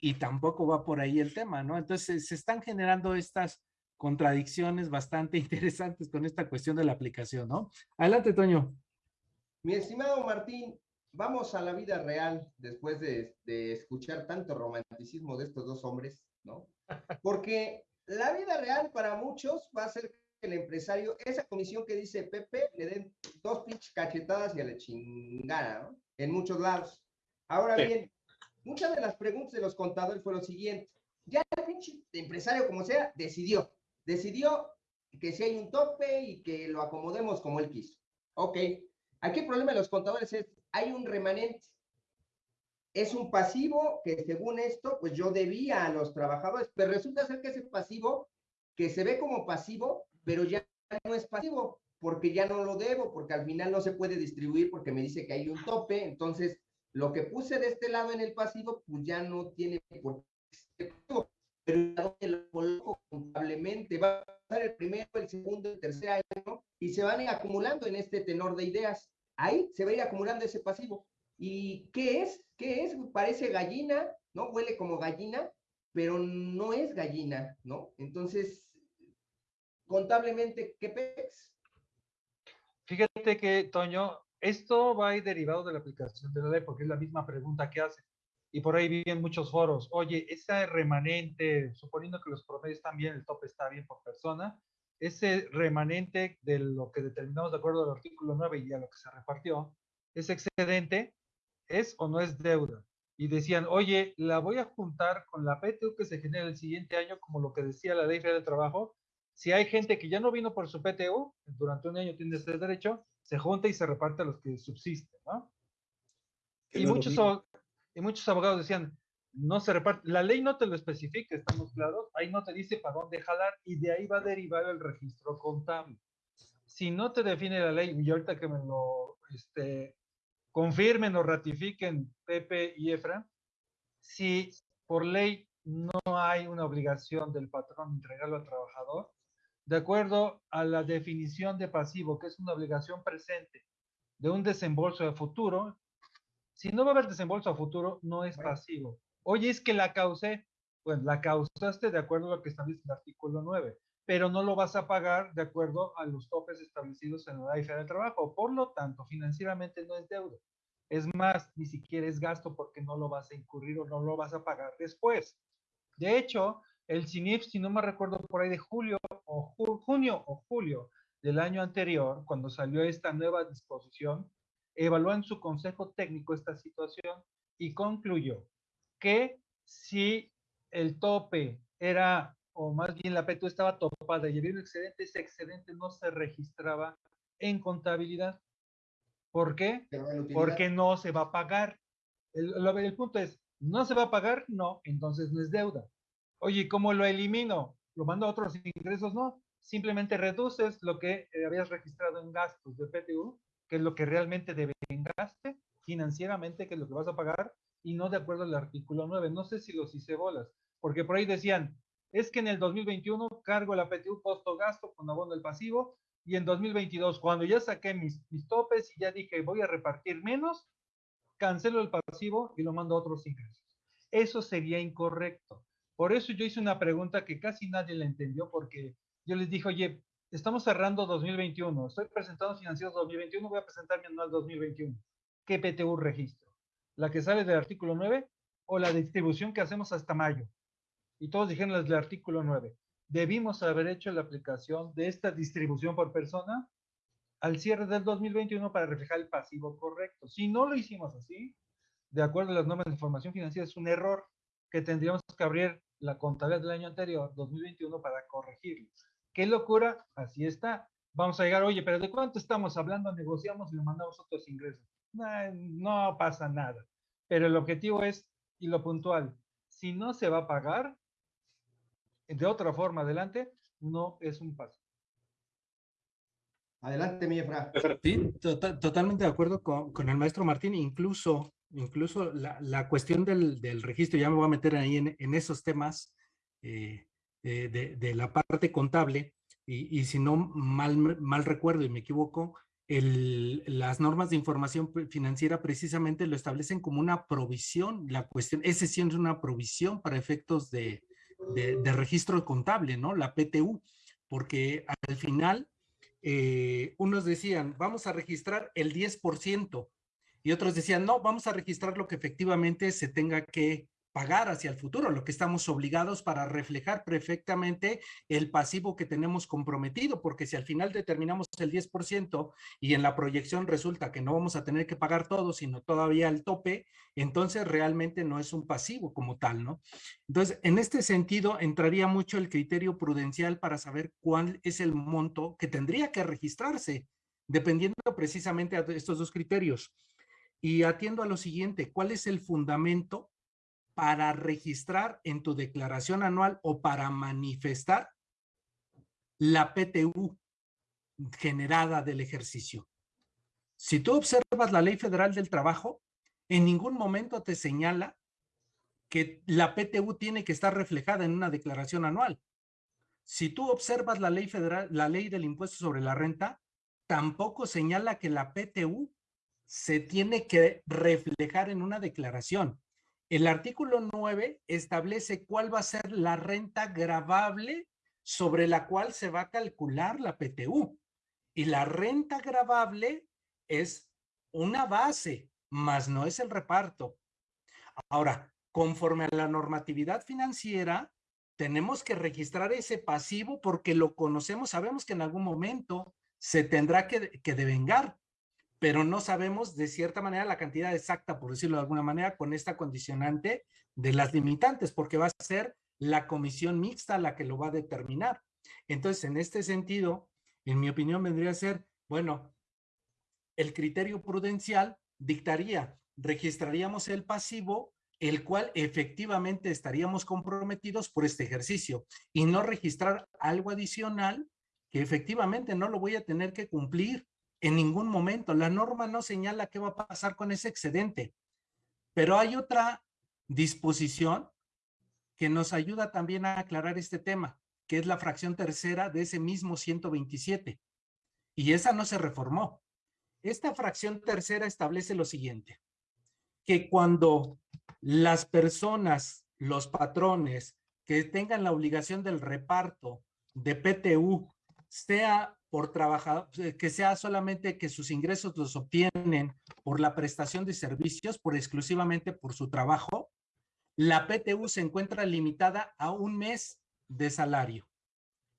y tampoco va por ahí el tema, ¿no? Entonces se están generando estas contradicciones bastante interesantes con esta cuestión de la aplicación, ¿no? Adelante, Toño. Mi estimado Martín, vamos a la vida real después de, de escuchar tanto romanticismo de estos dos hombres, ¿no? Porque la vida real para muchos va a ser que el empresario, esa comisión que dice Pepe, le den dos pinches cachetadas y a la chingada, ¿no? En muchos lados. Ahora bien, muchas de las preguntas de los contadores fueron lo siguiente. Ya el pinche empresario, como sea, decidió. Decidió que si hay un tope y que lo acomodemos como él quiso. Ok. Aquí el problema de los contadores es, hay un remanente. Es un pasivo que según esto, pues yo debía a los trabajadores, pero resulta ser que ese pasivo, que se ve como pasivo, pero ya no es pasivo, porque ya no lo debo, porque al final no se puede distribuir porque me dice que hay un tope, entonces lo que puse de este lado en el pasivo, pues ya no tiene por qué pero lo coloco contablemente. Va a pasar el primero, el segundo, el tercer año y se van acumulando en este tenor de ideas. ahí se va a ir acumulando ese pasivo. ¿Y qué es? ¿Qué es? Parece gallina, ¿no? Huele como gallina, pero no es gallina, ¿no? Entonces, contablemente, ¿qué pex? Fíjate que, Toño, esto va a ir derivado de la aplicación de la ley, porque es la misma pregunta que hace. Y por ahí viven muchos foros. Oye, ese remanente, suponiendo que los promedios están bien, el tope está bien por persona, ese remanente de lo que determinamos de acuerdo al artículo 9 y a lo que se repartió, ese excedente, ¿es o no es deuda? Y decían, oye, la voy a juntar con la PTU que se genera el siguiente año, como lo que decía la ley federal de trabajo. Si hay gente que ya no vino por su PTU, durante un año tiene ese derecho, se junta y se reparte a los que subsisten, ¿no? Y muchos, y muchos abogados decían, no se reparte, la ley no te lo especifica, estamos claros, ahí no te dice para dónde jalar y de ahí va a derivar el registro contable. Si no te define la ley, y ahorita que me lo este, confirmen o ratifiquen Pepe y Efra, si por ley no hay una obligación del patrón de entregarlo al trabajador, de acuerdo a la definición de pasivo, que es una obligación presente de un desembolso de futuro, si no va a haber desembolso a futuro, no es pasivo. Oye, es que la causé. Pues la causaste de acuerdo a lo que establece el artículo 9, pero no lo vas a pagar de acuerdo a los topes establecidos en la ley de trabajo. Por lo tanto, financieramente no es deuda. Es más, ni siquiera es gasto porque no lo vas a incurrir o no lo vas a pagar después. De hecho, el CINIF, si no me recuerdo por ahí de julio o junio o julio del año anterior, cuando salió esta nueva disposición, evaluó en su consejo técnico esta situación y concluyó que si el tope era, o más bien la PTU estaba topada y había un excedente, ese excedente no se registraba en contabilidad. ¿Por qué? Porque no se va a pagar. El, el, punto es, ¿no se va a pagar? No, entonces no es deuda. Oye, ¿cómo lo elimino? ¿Lo mando a otros ingresos? No, simplemente reduces lo que eh, habías registrado en gastos de PTU, que es lo que realmente debe gaste financieramente, que es lo que vas a pagar, y no de acuerdo al artículo 9. No sé si los hice bolas, porque por ahí decían, es que en el 2021 cargo la PTU costo-gasto con abono del pasivo, y en 2022, cuando ya saqué mis, mis topes y ya dije voy a repartir menos, cancelo el pasivo y lo mando a otros ingresos. Eso sería incorrecto. Por eso yo hice una pregunta que casi nadie la entendió porque yo les dije, oye, estamos cerrando 2021, estoy presentando financieros 2021, voy a presentar mi anual 2021. ¿Qué PTU registro? ¿La que sale del artículo 9 o la distribución que hacemos hasta mayo? Y todos dijeron las del artículo 9. Debimos haber hecho la aplicación de esta distribución por persona al cierre del 2021 para reflejar el pasivo correcto. Si no lo hicimos así, de acuerdo a las normas de información financiera, es un error que tendríamos que abrir la contabilidad del año anterior, 2021, para corregirlo. ¿Qué locura? Así está. Vamos a llegar, oye, pero ¿de cuánto estamos hablando? Negociamos y le mandamos otros ingresos. No, pasa nada. Pero el objetivo es, y lo puntual, si no se va a pagar, de otra forma adelante, no es un paso. Adelante, mi Efra. Sí, tota-, totalmente de acuerdo con, con, el maestro Martín. Incluso incluso la, la cuestión del, del, registro, ya me voy a meter ahí en, en esos temas eh, de, de, la parte contable, y, y, si no mal, mal recuerdo y me equivoco, el, las normas de información financiera precisamente lo establecen como una provisión, la cuestión, ese sí una provisión para efectos de, de, de registro contable, ¿no? La PTU, porque al final eh, unos decían, vamos a registrar el 10%, y otros decían, no, vamos a registrar lo que efectivamente se tenga que pagar hacia el futuro, lo que estamos obligados para reflejar perfectamente el pasivo que tenemos comprometido, porque si al final determinamos el 10% y en la proyección resulta que no vamos a tener que pagar todo, sino todavía el tope, entonces realmente no es un pasivo como tal, ¿no? Entonces, en este sentido, entraría mucho el criterio prudencial para saber cuál es el monto que tendría que registrarse, dependiendo precisamente de estos dos criterios. Y atiendo a lo siguiente, ¿cuál es el fundamento para registrar en tu declaración anual o para manifestar la PTU generada del ejercicio? Si tú observas la Ley Federal del Trabajo, en ningún momento te señala que la PTU tiene que estar reflejada en una declaración anual. Si tú observas la ley federal, la ley del impuesto sobre la renta, tampoco señala que la PTU se tiene que reflejar en una declaración. El artículo 9 establece cuál va a ser la renta gravable sobre la cual se va a calcular la PTU. Y la renta gravable es una base, más no es el reparto. Ahora, conforme a la normatividad financiera, tenemos que registrar ese pasivo porque lo conocemos, sabemos que en algún momento se tendrá que, que devengar pero no sabemos de cierta manera la cantidad exacta, por decirlo de alguna manera, con esta condicionante de las limitantes, porque va a ser la comisión mixta la que lo va a determinar. Entonces, en este sentido, en mi opinión, vendría a ser, bueno, el criterio prudencial dictaría, registraríamos el pasivo, el cual efectivamente estaríamos comprometidos por este ejercicio y no registrar algo adicional que efectivamente no lo voy a tener que cumplir en ningún momento. La norma no señala qué va a pasar con ese excedente. Pero hay otra disposición que nos ayuda también a aclarar este tema, que es la fracción tercera de ese mismo 127. Y esa no se reformó. Esta fracción tercera establece lo siguiente, que cuando las personas, los patrones que tengan la obligación del reparto de PTU sea por trabajar, eh, que sea solamente que sus ingresos los obtienen por la prestación de servicios, por exclusivamente por su trabajo, la PTU se encuentra limitada a un mes de salario.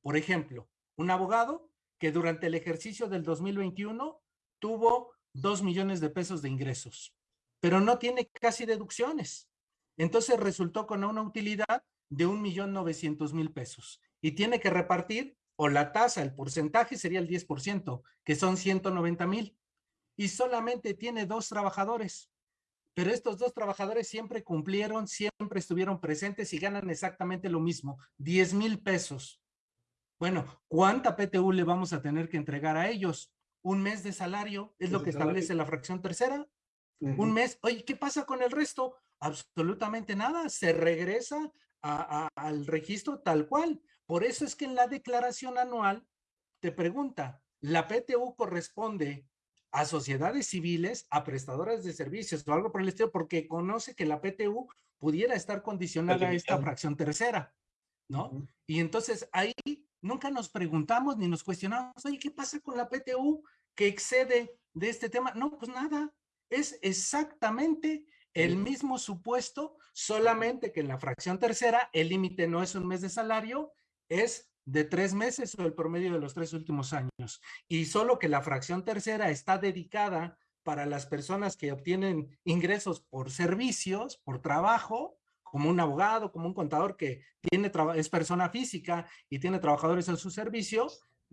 Por ejemplo, un abogado que durante el ejercicio del 2021 tuvo dos millones de pesos de ingresos, pero no tiene casi deducciones. Entonces resultó con una utilidad de un millón novecientos mil pesos y tiene que repartir o la tasa, el porcentaje sería el 10%, que son 190 mil. Y solamente tiene dos trabajadores. Pero estos dos trabajadores siempre cumplieron, siempre estuvieron presentes y ganan exactamente lo mismo, 10 mil pesos. Bueno, ¿cuánta PTU le vamos a tener que entregar a ellos? ¿Un mes de salario? ¿Es lo que establece la fracción tercera? ¿Un mes? Oye, ¿qué pasa con el resto? Absolutamente nada. Se regresa al registro tal cual. Por eso es que en la declaración anual te pregunta, ¿la PTU corresponde a sociedades civiles, a prestadoras de servicios o algo por el estilo? Porque conoce que la PTU pudiera estar condicionada a esta fracción tercera, ¿no? Y entonces ahí nunca nos preguntamos ni nos cuestionamos, oye, ¿qué pasa con la PTU que excede de este tema? No, pues nada, es exactamente el mismo supuesto, solamente que en la fracción tercera el límite no es un mes de salario es de tres meses o el promedio de los tres últimos años. Y solo que la fracción tercera está dedicada para las personas que obtienen ingresos por servicios, por trabajo, como un abogado, como un contador que tiene es persona física y tiene trabajadores en su servicio,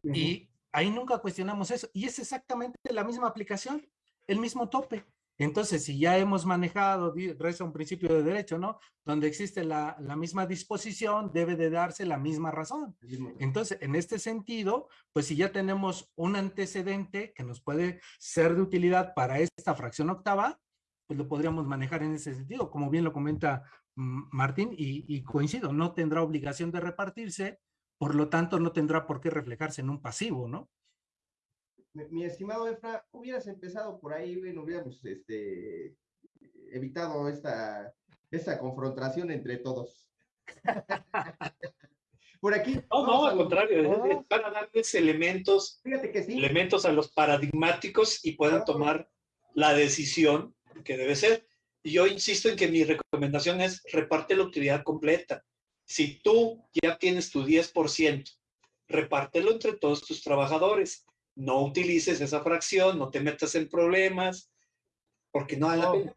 y ahí nunca cuestionamos eso. Y es exactamente la misma aplicación, el mismo tope. Entonces, si ya hemos manejado, reza un principio de derecho, ¿no? Donde existe la, misma disposición, debe de darse la misma razón. Entonces, en este sentido, pues si ya tenemos un antecedente que nos puede ser de utilidad para esta fracción octava, pues lo podríamos manejar en ese sentido, como bien lo comenta Martín, y, y coincido, no tendrá obligación de repartirse, por lo tanto no tendrá por qué reflejarse en un pasivo, ¿no? Mi, estimado Efra, hubieras empezado por ahí, bueno, hubiéramos este, evitado esta, esta confrontación entre todos. por aquí. No, no, al contrario, para darles elementos, elementos a los paradigmáticos y puedan tomar la decisión que debe ser. Yo insisto en que mi recomendación es reparte la utilidad completa. Si tú ya tienes tu 10%, repártelo entre todos tus trabajadores no utilices esa fracción, no te metas en problemas, porque no hay la pena.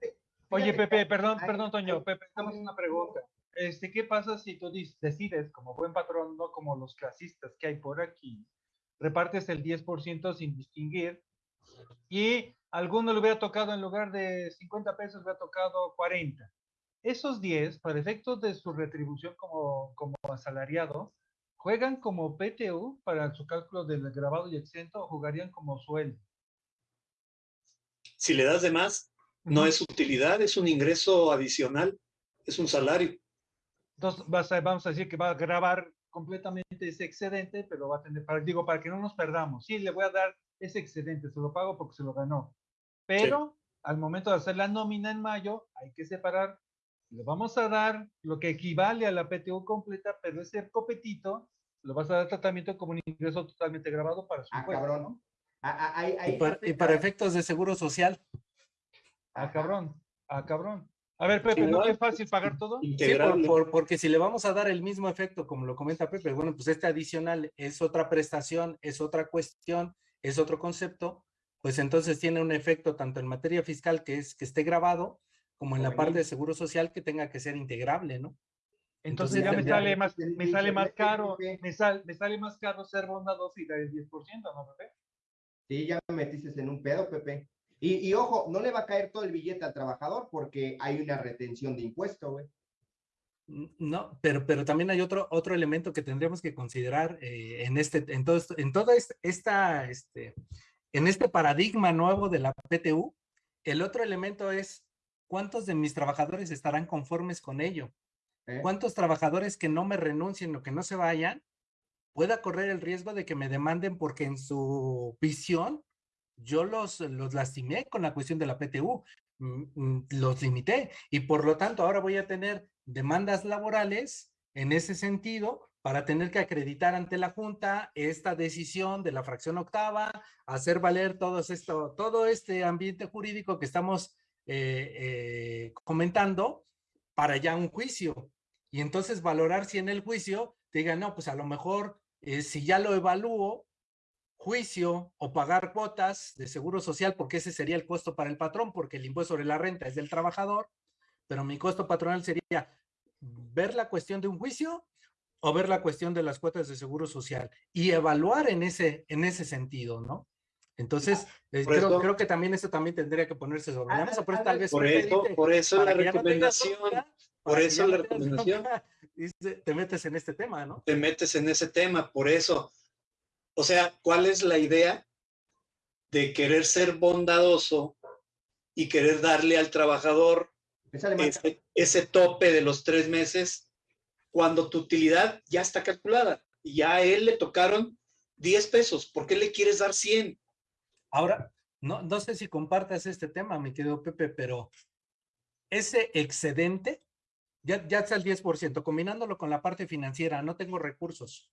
Oye, Pepe, perdón, perdón, Toño, Pepe, estamos una pregunta. Este, ¿Qué pasa si tú decides, como buen patrón, no como los clasistas que hay por aquí, repartes el 10% sin distinguir y alguno le hubiera tocado en lugar de 50 pesos, le ha tocado 40? Esos 10, para efectos de su retribución como, como asalariado, ¿Juegan como PTU para su cálculo del grabado y exento o jugarían como sueldo? Si le das de más, no es utilidad, es un ingreso adicional, es un salario. Entonces, vamos a decir que va a grabar completamente ese excedente, pero va a tener, para, digo, para que no nos perdamos. Sí, le voy a dar ese excedente, se lo pago porque se lo ganó. Pero al momento de hacer la nómina en mayo, hay que separar, le vamos a dar lo que equivale a la PTU completa, pero ese copetito lo vas a dar tratamiento como un ingreso totalmente grabado para su Ah, impuesto, cabrón. ¿no? Ah, ah, ahí- ahí Y para, y afecta- para efectos de seguro social. Ah, cabrón. Ah, cabrón. A ver, Pepe, ¿no es fácil pagar todo? Sí, por- Integrable. por- porque si le vamos a dar el mismo efecto, como lo comenta Pepe, bueno, pues este adicional es otra prestación, es otra cuestión, es otro concepto, pues entonces tiene un efecto tanto en materia fiscal que es que esté grabado, como en la parte de seguro social que tenga que ser integrable, ¿no? Entonces Entonces, ya me ya- sale más, me sale más ya- caro, me, sal- me sale más caro ser bondadoso y dar el 10%, ¿no, Pepe? Sí, ya me metiste en un pedo, Pepe. Y, y ojo, no le va a caer todo el billete al trabajador porque hay una retención de impuesto, güey. No, pero, pero también hay otro, otro elemento que tendríamos que considerar eh, en este, en todo esto, en toda est- esta, este, en este paradigma nuevo de la PTU. El otro elemento es cuántos de mis trabajadores estarán conformes con ello. ¿eh? ¿Cuántos trabajadores que no me renuncien o que no se vayan pueda correr el riesgo de que me demanden porque en su visión yo los, los lastimé con la cuestión de la PTU, mm, mm, los limité y por lo tanto ahora voy a tener demandas laborales en ese sentido para tener que acreditar ante la Junta esta decisión de la fracción octava, hacer valer todo esto, todo este ambiente jurídico que estamos eh, eh, comentando para ya un juicio. Y entonces valorar si en el juicio te no, pues a lo mejor eh, si ya lo evalúo, juicio o pagar cuotas de seguro social, porque ese sería el costo para el patrón, porque el impuesto sobre la renta es del trabajador, pero mi costo patronal sería ver la cuestión de un juicio o ver la cuestión de las cuotas de seguro social y evaluar en ese, en ese sentido, ¿no? Entonces, eh, creo, creo que también eso también tendría que ponerse sobre la Ah, mesa, por eso tal vez Por eso, dice, por eso la no recomendación, por eso la no recomendación. te metes en este tema, ¿no? te metes en ese tema, por eso. O sea, ¿cuál es la idea de querer ser bondadoso y querer darle al trabajador ese tope de los tres meses cuando tu utilidad ya está calculada y ya a él le tocaron 10 pesos? ¿Por qué le quieres dar 100? Ahora, no, no sé si compartas este tema, mi querido Pepe, pero ese excedente, ya, ya está el 10%, combinándolo con la parte financiera, no tengo recursos.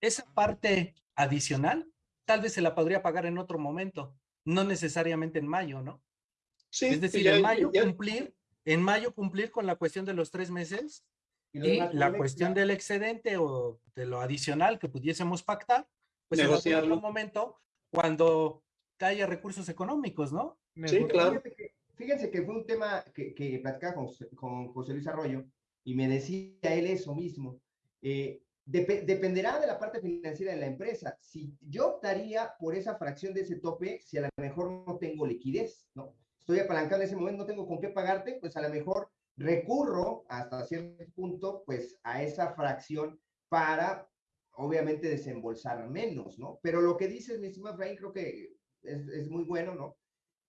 Esa parte adicional, tal vez se la podría pagar en otro momento, no necesariamente en mayo, ¿no? Sí, es decir, ya- en mayo ya- cumplir, en mayo cumplir con la cuestión de los tres meses Y y la cuestión del excedente o de lo adicional que pudiésemos pactar, pues en otro momento cuando haya recursos económicos, ¿no? Me Sí, claro. Que- Fíjense que fue un tema que, que platicaba con, José- con José Luis Arroyo y me decía él eso mismo. Eh, depe- dependerá de la parte financiera de la empresa. Si yo optaría por esa fracción de ese tope, si a lo mejor no tengo liquidez, ¿no? Estoy apalancado en ese momento, no tengo con qué pagarte, pues a lo mejor recurro hasta cierto punto, pues a esa fracción para, obviamente, desembolsar menos, ¿no? Pero lo que dices, mi estimado Efraín, creo que es, es muy bueno, ¿no?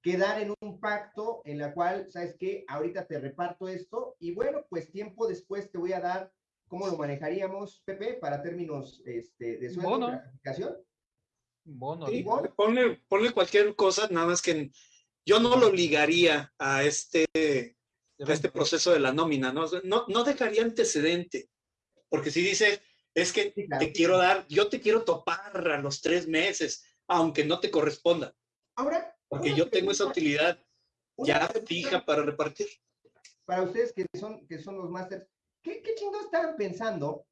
quedar en un pacto en la cual, ¿sabes qué? Ahorita te reparto esto y bueno, pues tiempo después te voy a dar cómo lo manejaríamos, Pepe, para términos este, de sueldo, Bono. gratificación. Bono, Sí, Igual. ponle, ponle cualquier cosa, nada más que yo no lo ligaría a este, a este proceso de la nómina, ¿no? No, no dejaría antecedente, porque si dices, es que Sí, claro. te quiero dar, yo te quiero topar a los tres meses, aunque no te corresponda, Ahora, porque yo tengo esa utilidad ya fija para repartir. Para ustedes que son, que son los másters, ¿qué, qué chingados estaban pensando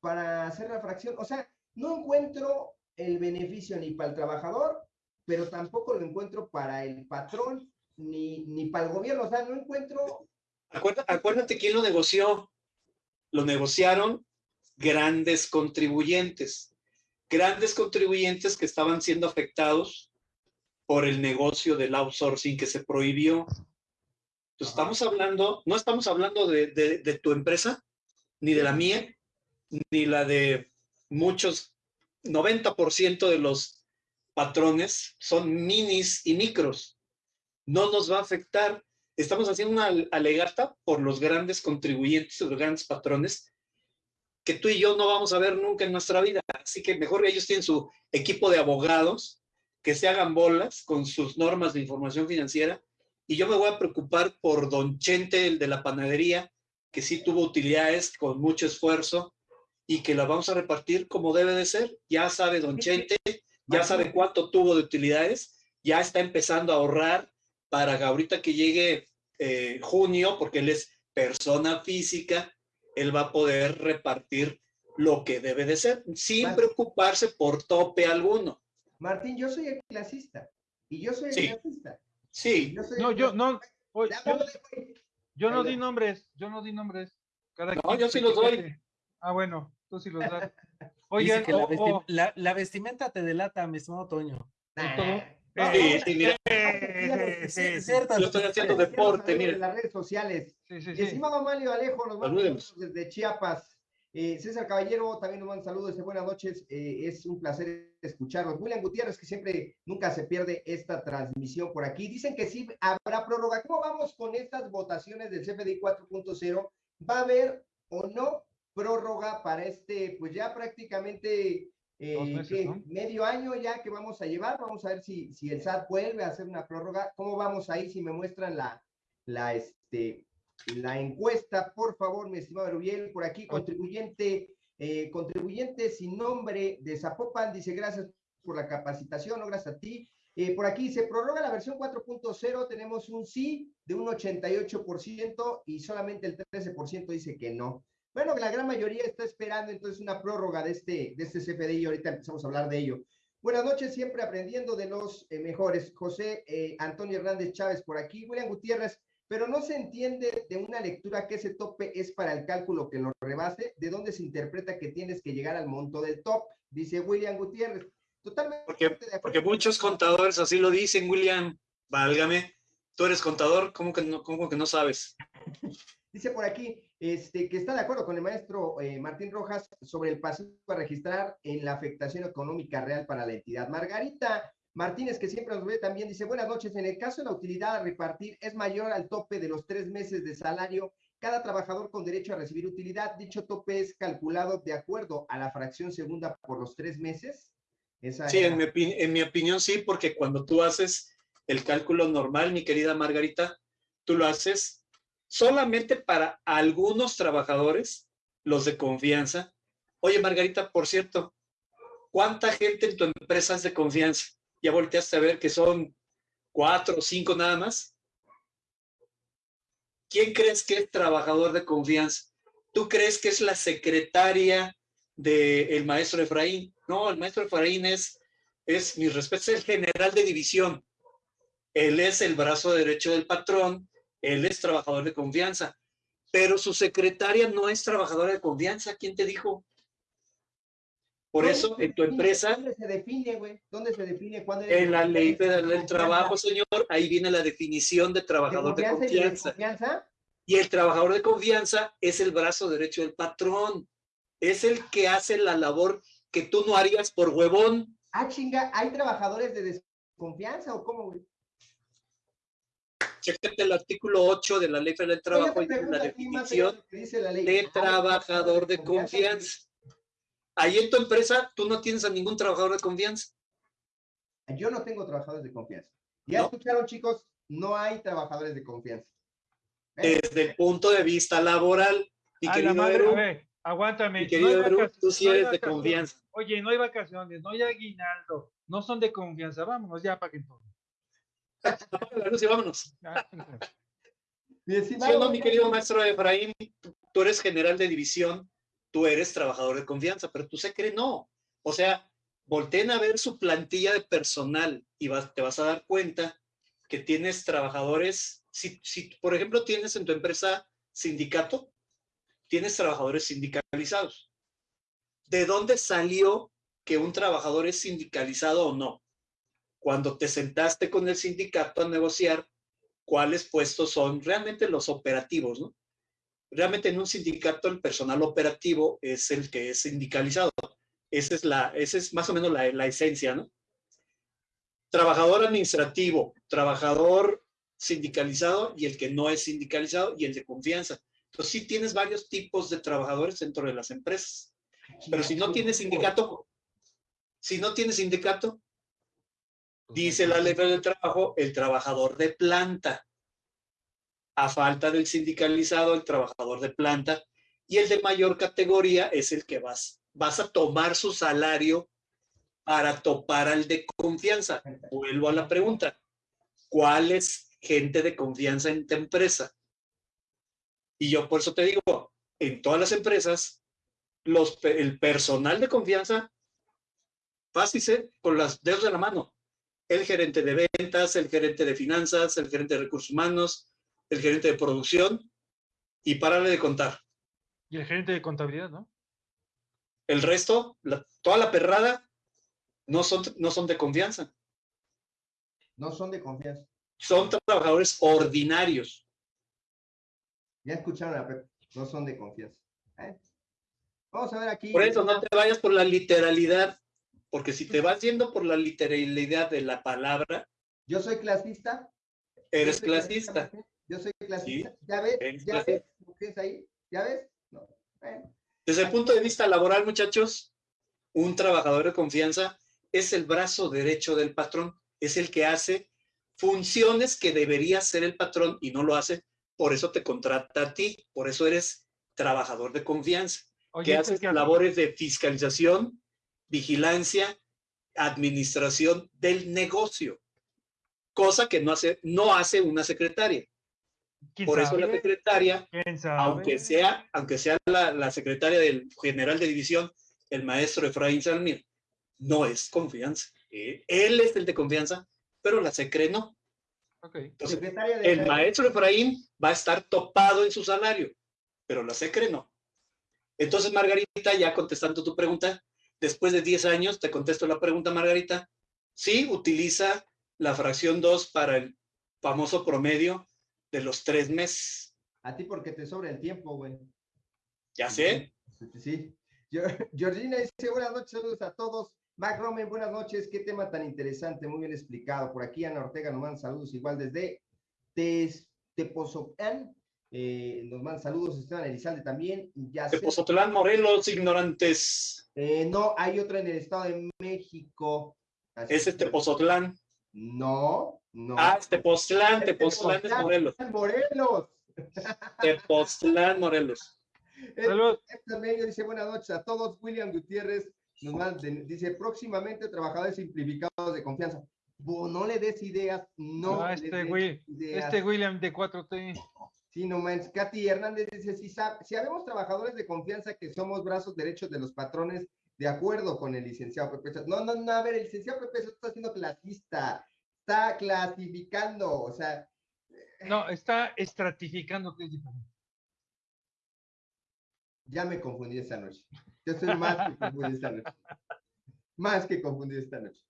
para hacer la fracción? O sea, no encuentro el beneficio ni para el trabajador, pero tampoco lo encuentro para el patrón, ni, ni para el gobierno. O sea, no encuentro Acuérdate, acuérdate quién lo negoció. Lo negociaron grandes contribuyentes, grandes contribuyentes que estaban siendo afectados por el negocio del outsourcing que se prohibió. Entonces, estamos hablando, no estamos hablando de, de- de tu empresa, ni de la mía, ni la de muchos, 90% de los patrones son minis y micros. No nos va a afectar estamos haciendo una alegata por los grandes contribuyentes, los grandes patrones, que tú y yo no vamos a ver nunca en nuestra vida. Así que mejor ellos tienen su equipo de abogados que se hagan bolas con sus normas de información financiera y yo me voy a preocupar por don Chente, el de la panadería, que sí tuvo utilidades con mucho esfuerzo y que la vamos a repartir como debe de ser. Ya sabe don Chente, ya sabe cuánto tuvo de utilidades, ya está empezando a ahorrar para que ahorita que llegue eh, junio, porque él es persona física, él va a poder repartir lo que debe de ser, sin preocuparse por tope alguno. Martín, yo soy el clasista. Y yo soy el clasista. Sí. no, yo no. yo, no di nombres, yo no di nombres. Cada no, yo sí los doy. Ah, bueno, tú sí los das. Oye, la, la, vestimenta te delata, mi estimado Toño. Sí, sí, mira. Sí, cierto. Yo estoy haciendo deporte, mire. En las redes sociales. Sí, sí, sí. Estimado Mario Alejo, nos vamos desde Chiapas. Eh, César Caballero también nos manda saludos, buenas noches, eh, es un placer escucharlos. William Gutiérrez, que siempre, nunca se pierde esta transmisión por aquí. Dicen que sí habrá prórroga. ¿Cómo vamos con estas votaciones del CFDI 4.0? ¿Va a haber o no prórroga para este, pues ya prácticamente eh, medio año ya que vamos a llevar? Vamos a ver si, si el SAT vuelve a hacer una prórroga. ¿Cómo vamos ahí? Si me muestran la, la, este, la encuesta, por favor, mi estimado Rubiel, por aquí, contribuyente, eh, contribuyente sin nombre de Zapopan, dice gracias por la capacitación, no gracias a ti. Eh, por aquí se prorroga la versión 4.0, tenemos un sí de un 88% y solamente el 13% dice que no. Bueno, la gran mayoría está esperando entonces una prórroga de este, de este CFDI y ahorita empezamos a hablar de ello. Buenas noches, siempre aprendiendo de los eh, mejores. José Antonio Hernández Chávez por aquí. William Gutiérrez, pero no se entiende de una lectura que ese tope es para el cálculo que lo rebase, de dónde se interpreta que tienes que llegar al monto del top, dice William Gutiérrez. Totalmente. Porque, porque muchos contadores así lo dicen, William, válgame, tú eres contador, ¿cómo que no, cómo que no sabes? Dice por aquí este, que está de acuerdo con el maestro eh, Martín Rojas sobre el pasivo a registrar en la afectación económica real para la entidad. Margarita Martínez, que siempre nos ve también, dice, buenas noches, en el caso de la utilidad a repartir es mayor al tope de los tres meses de salario, cada trabajador con derecho a recibir utilidad, dicho tope es calculado de acuerdo a la fracción segunda por los tres meses. sí, en, mi en mi opinión sí, porque cuando tú haces el cálculo normal, mi querida Margarita, tú lo haces solamente para algunos trabajadores, los de confianza. Oye, Margarita, por cierto, ¿cuánta gente en tu empresa es de confianza? ya volteaste a ver que son cuatro o cinco nada más. ¿Quién crees que es trabajador de confianza? ¿Tú crees que es la secretaria del maestro Efraín? No, el maestro Efraín es, es, mi respeto, es el general de división. Él es el brazo derecho del patrón, él es trabajador de confianza, pero su secretaria no es trabajadora de confianza. ¿Quién te dijo? Por eso, en tu empresa... ¿Dónde se define, güey? ¿Dónde se define? ¿Cuándo en la ley federal del trabajo, señor, ahí viene la definición de trabajador de confianza. Y, el trabajador de confianza es el brazo derecho del patrón. Es el que hace la labor que tú no harías por huevón. Ah, chinga, ¿hay trabajadores de desconfianza o cómo, güey? Chécate el artículo 8 de la Ley Federal del Trabajo y la definición de trabajador de confianza. Ahí en tu empresa, tú no tienes a ningún trabajador de confianza. Yo no tengo trabajadores de confianza. Ya escucharon, chicos, no hay trabajadores de confianza. Desde el punto de vista laboral, mi querido madre, aguántame. tú sí eres de confianza. Oye, no hay vacaciones, no hay aguinaldo, no son de confianza. Vámonos ya para que todo. la luz y vámonos. ¿Sí no, mi querido maestro Efraín? Tú eres general de división tú eres trabajador de confianza, pero tú se cree no. O sea, volteen a ver su plantilla de personal y te vas a dar cuenta que tienes trabajadores, si, si por ejemplo tienes en tu empresa sindicato, tienes trabajadores sindicalizados. ¿De dónde salió que un trabajador es sindicalizado o no? Cuando te sentaste con el sindicato a negociar cuáles puestos son realmente los operativos, ¿no? realmente en un sindicato el personal operativo es el que es sindicalizado. Esa es, la, esa es más o menos la, la esencia, ¿no? Trabajador administrativo, trabajador sindicalizado y el que no es sindicalizado y el de confianza. Entonces sí tienes varios tipos de trabajadores dentro de las empresas. Pero si no tienes sindicato, si no tienes sindicato, Dice la ley del trabajo, el trabajador de planta. A falta del sindicalizado, el trabajador de planta. Y el de mayor categoría es el que vas, vas a tomar su salario para topar al de confianza. Vuelvo a la pregunta. ¿Cuál es gente de confianza en tu empresa? Y yo por eso te digo, en todas las empresas, los, el personal de confianza, fácil con las dedos de la mano. El gerente de ventas, el gerente de finanzas, el gerente de recursos humanos, el gerente de producción, y párale de contar. Y el gerente de contabilidad, ¿no? El resto, toda la perrada, no son, no son de confianza. No son de confianza. Son trabajadores ordinarios. Ya escucharon a no son de confianza. ¿eh? Vamos a ver aquí. Por eso no te vayas por la literalidad, porque si te vas yendo por la literalidad de la palabra. Yo soy clasista. Eres clasista. Yo soy clasista. ¿Ya ves? ¿Ya ves? ahí? ¿Ya ves? No. Desde el punto de vista laboral, muchachos, un trabajador de confianza es el brazo derecho del patrón, es el que hace funciones que debería hacer el patrón y no lo hace, por eso te contrata a ti, por eso eres trabajador de confianza, que haces labores de fiscalización, vigilancia, administración del negocio, cosa que no hace, no hace una secretaria. Por eso la secretaria, aunque sea, aunque sea la, secretaria del general de división, el maestro Efraín Salmir, no es confianza. Eh, él es el de confianza, pero la secre no. Entonces, el maestro Efraín va a estar topado en su salario, pero la secre no. Entonces, Margarita, ya contestando tu pregunta, después de 10 años, te contesto la pregunta, Margarita, sí utiliza la fracción 2 para el famoso promedio de los tres meses. A ti porque te sobra el tiempo, güey. Ya sé. Sí. Georgina dice, buenas noches, saludos a todos. Mac Roman, buenas noches. Qué tema tan interesante, muy bien explicado. Por aquí Ana Ortega nos manda saludos igual desde Tepozotlán. Eh, nos manda saludos Esteban Elizalde también. Ya Tepozotlán, Morelos, ignorantes. Eh, no, hay otra en el Estado de México. ¿Ese es Tepozotlán? No, no. Ah, es Tepoztlán, Tepoztlán es Morelos. Morelos. Tepoztlán, Morelos. Saludos. Dice buenas noches a todos. William Gutiérrez dice próximamente trabajadores simplificados de confianza. no le des ideas, no. este, este William de 4T. Sí, no manches. Katy Hernández dice, si, si habemos trabajadores de confianza que somos brazos derechos de los patrones, de acuerdo con el licenciado Pepe. No, no, no, a ver, el licenciado Pepe está haciendo clasista, está clasificando, o sea. No, está estratificando, que es diferente. Ya me confundí esta noche. Yo estoy más que confundido esta noche. Más que confundido esta noche.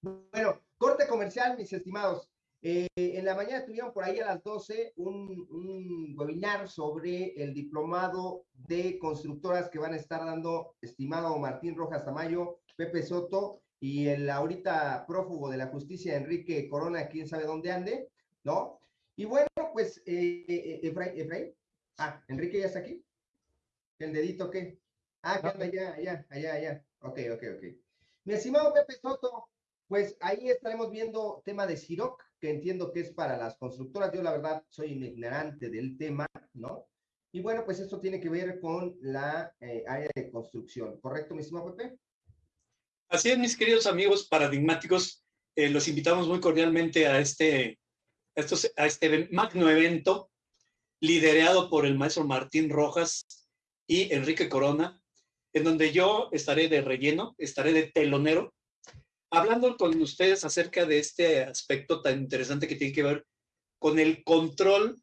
Bueno, corte comercial, mis estimados. Eh, en la mañana tuvieron por ahí a las 12 un, webinar sobre el diplomado de constructoras que van a estar dando, estimado Martín Rojas Tamayo, Pepe Soto y el ahorita prófugo de la justicia, Enrique Corona, quién sabe dónde ande, ¿no? Y bueno, pues, eh, eh Efraín, ah, Enrique ya está aquí. ¿El dedito qué? Ah, que anda allá, allá, allá, allá. Ok, ok, ok. Mi estimado Pepe Soto, pues ahí estaremos viendo tema de Siroc, que entiendo que es para las constructoras. Yo la verdad soy ignorante del tema, ¿no? Y bueno, pues esto tiene que ver con la eh, área de construcción, ¿correcto, mi estimado Pepe? Así es, mis queridos amigos paradigmáticos, eh, los invitamos muy cordialmente a este, a este magno evento liderado por el maestro Martín Rojas y Enrique Corona, en donde yo estaré de relleno, estaré de telonero, hablando con ustedes acerca de este aspecto tan interesante que tiene que ver con el control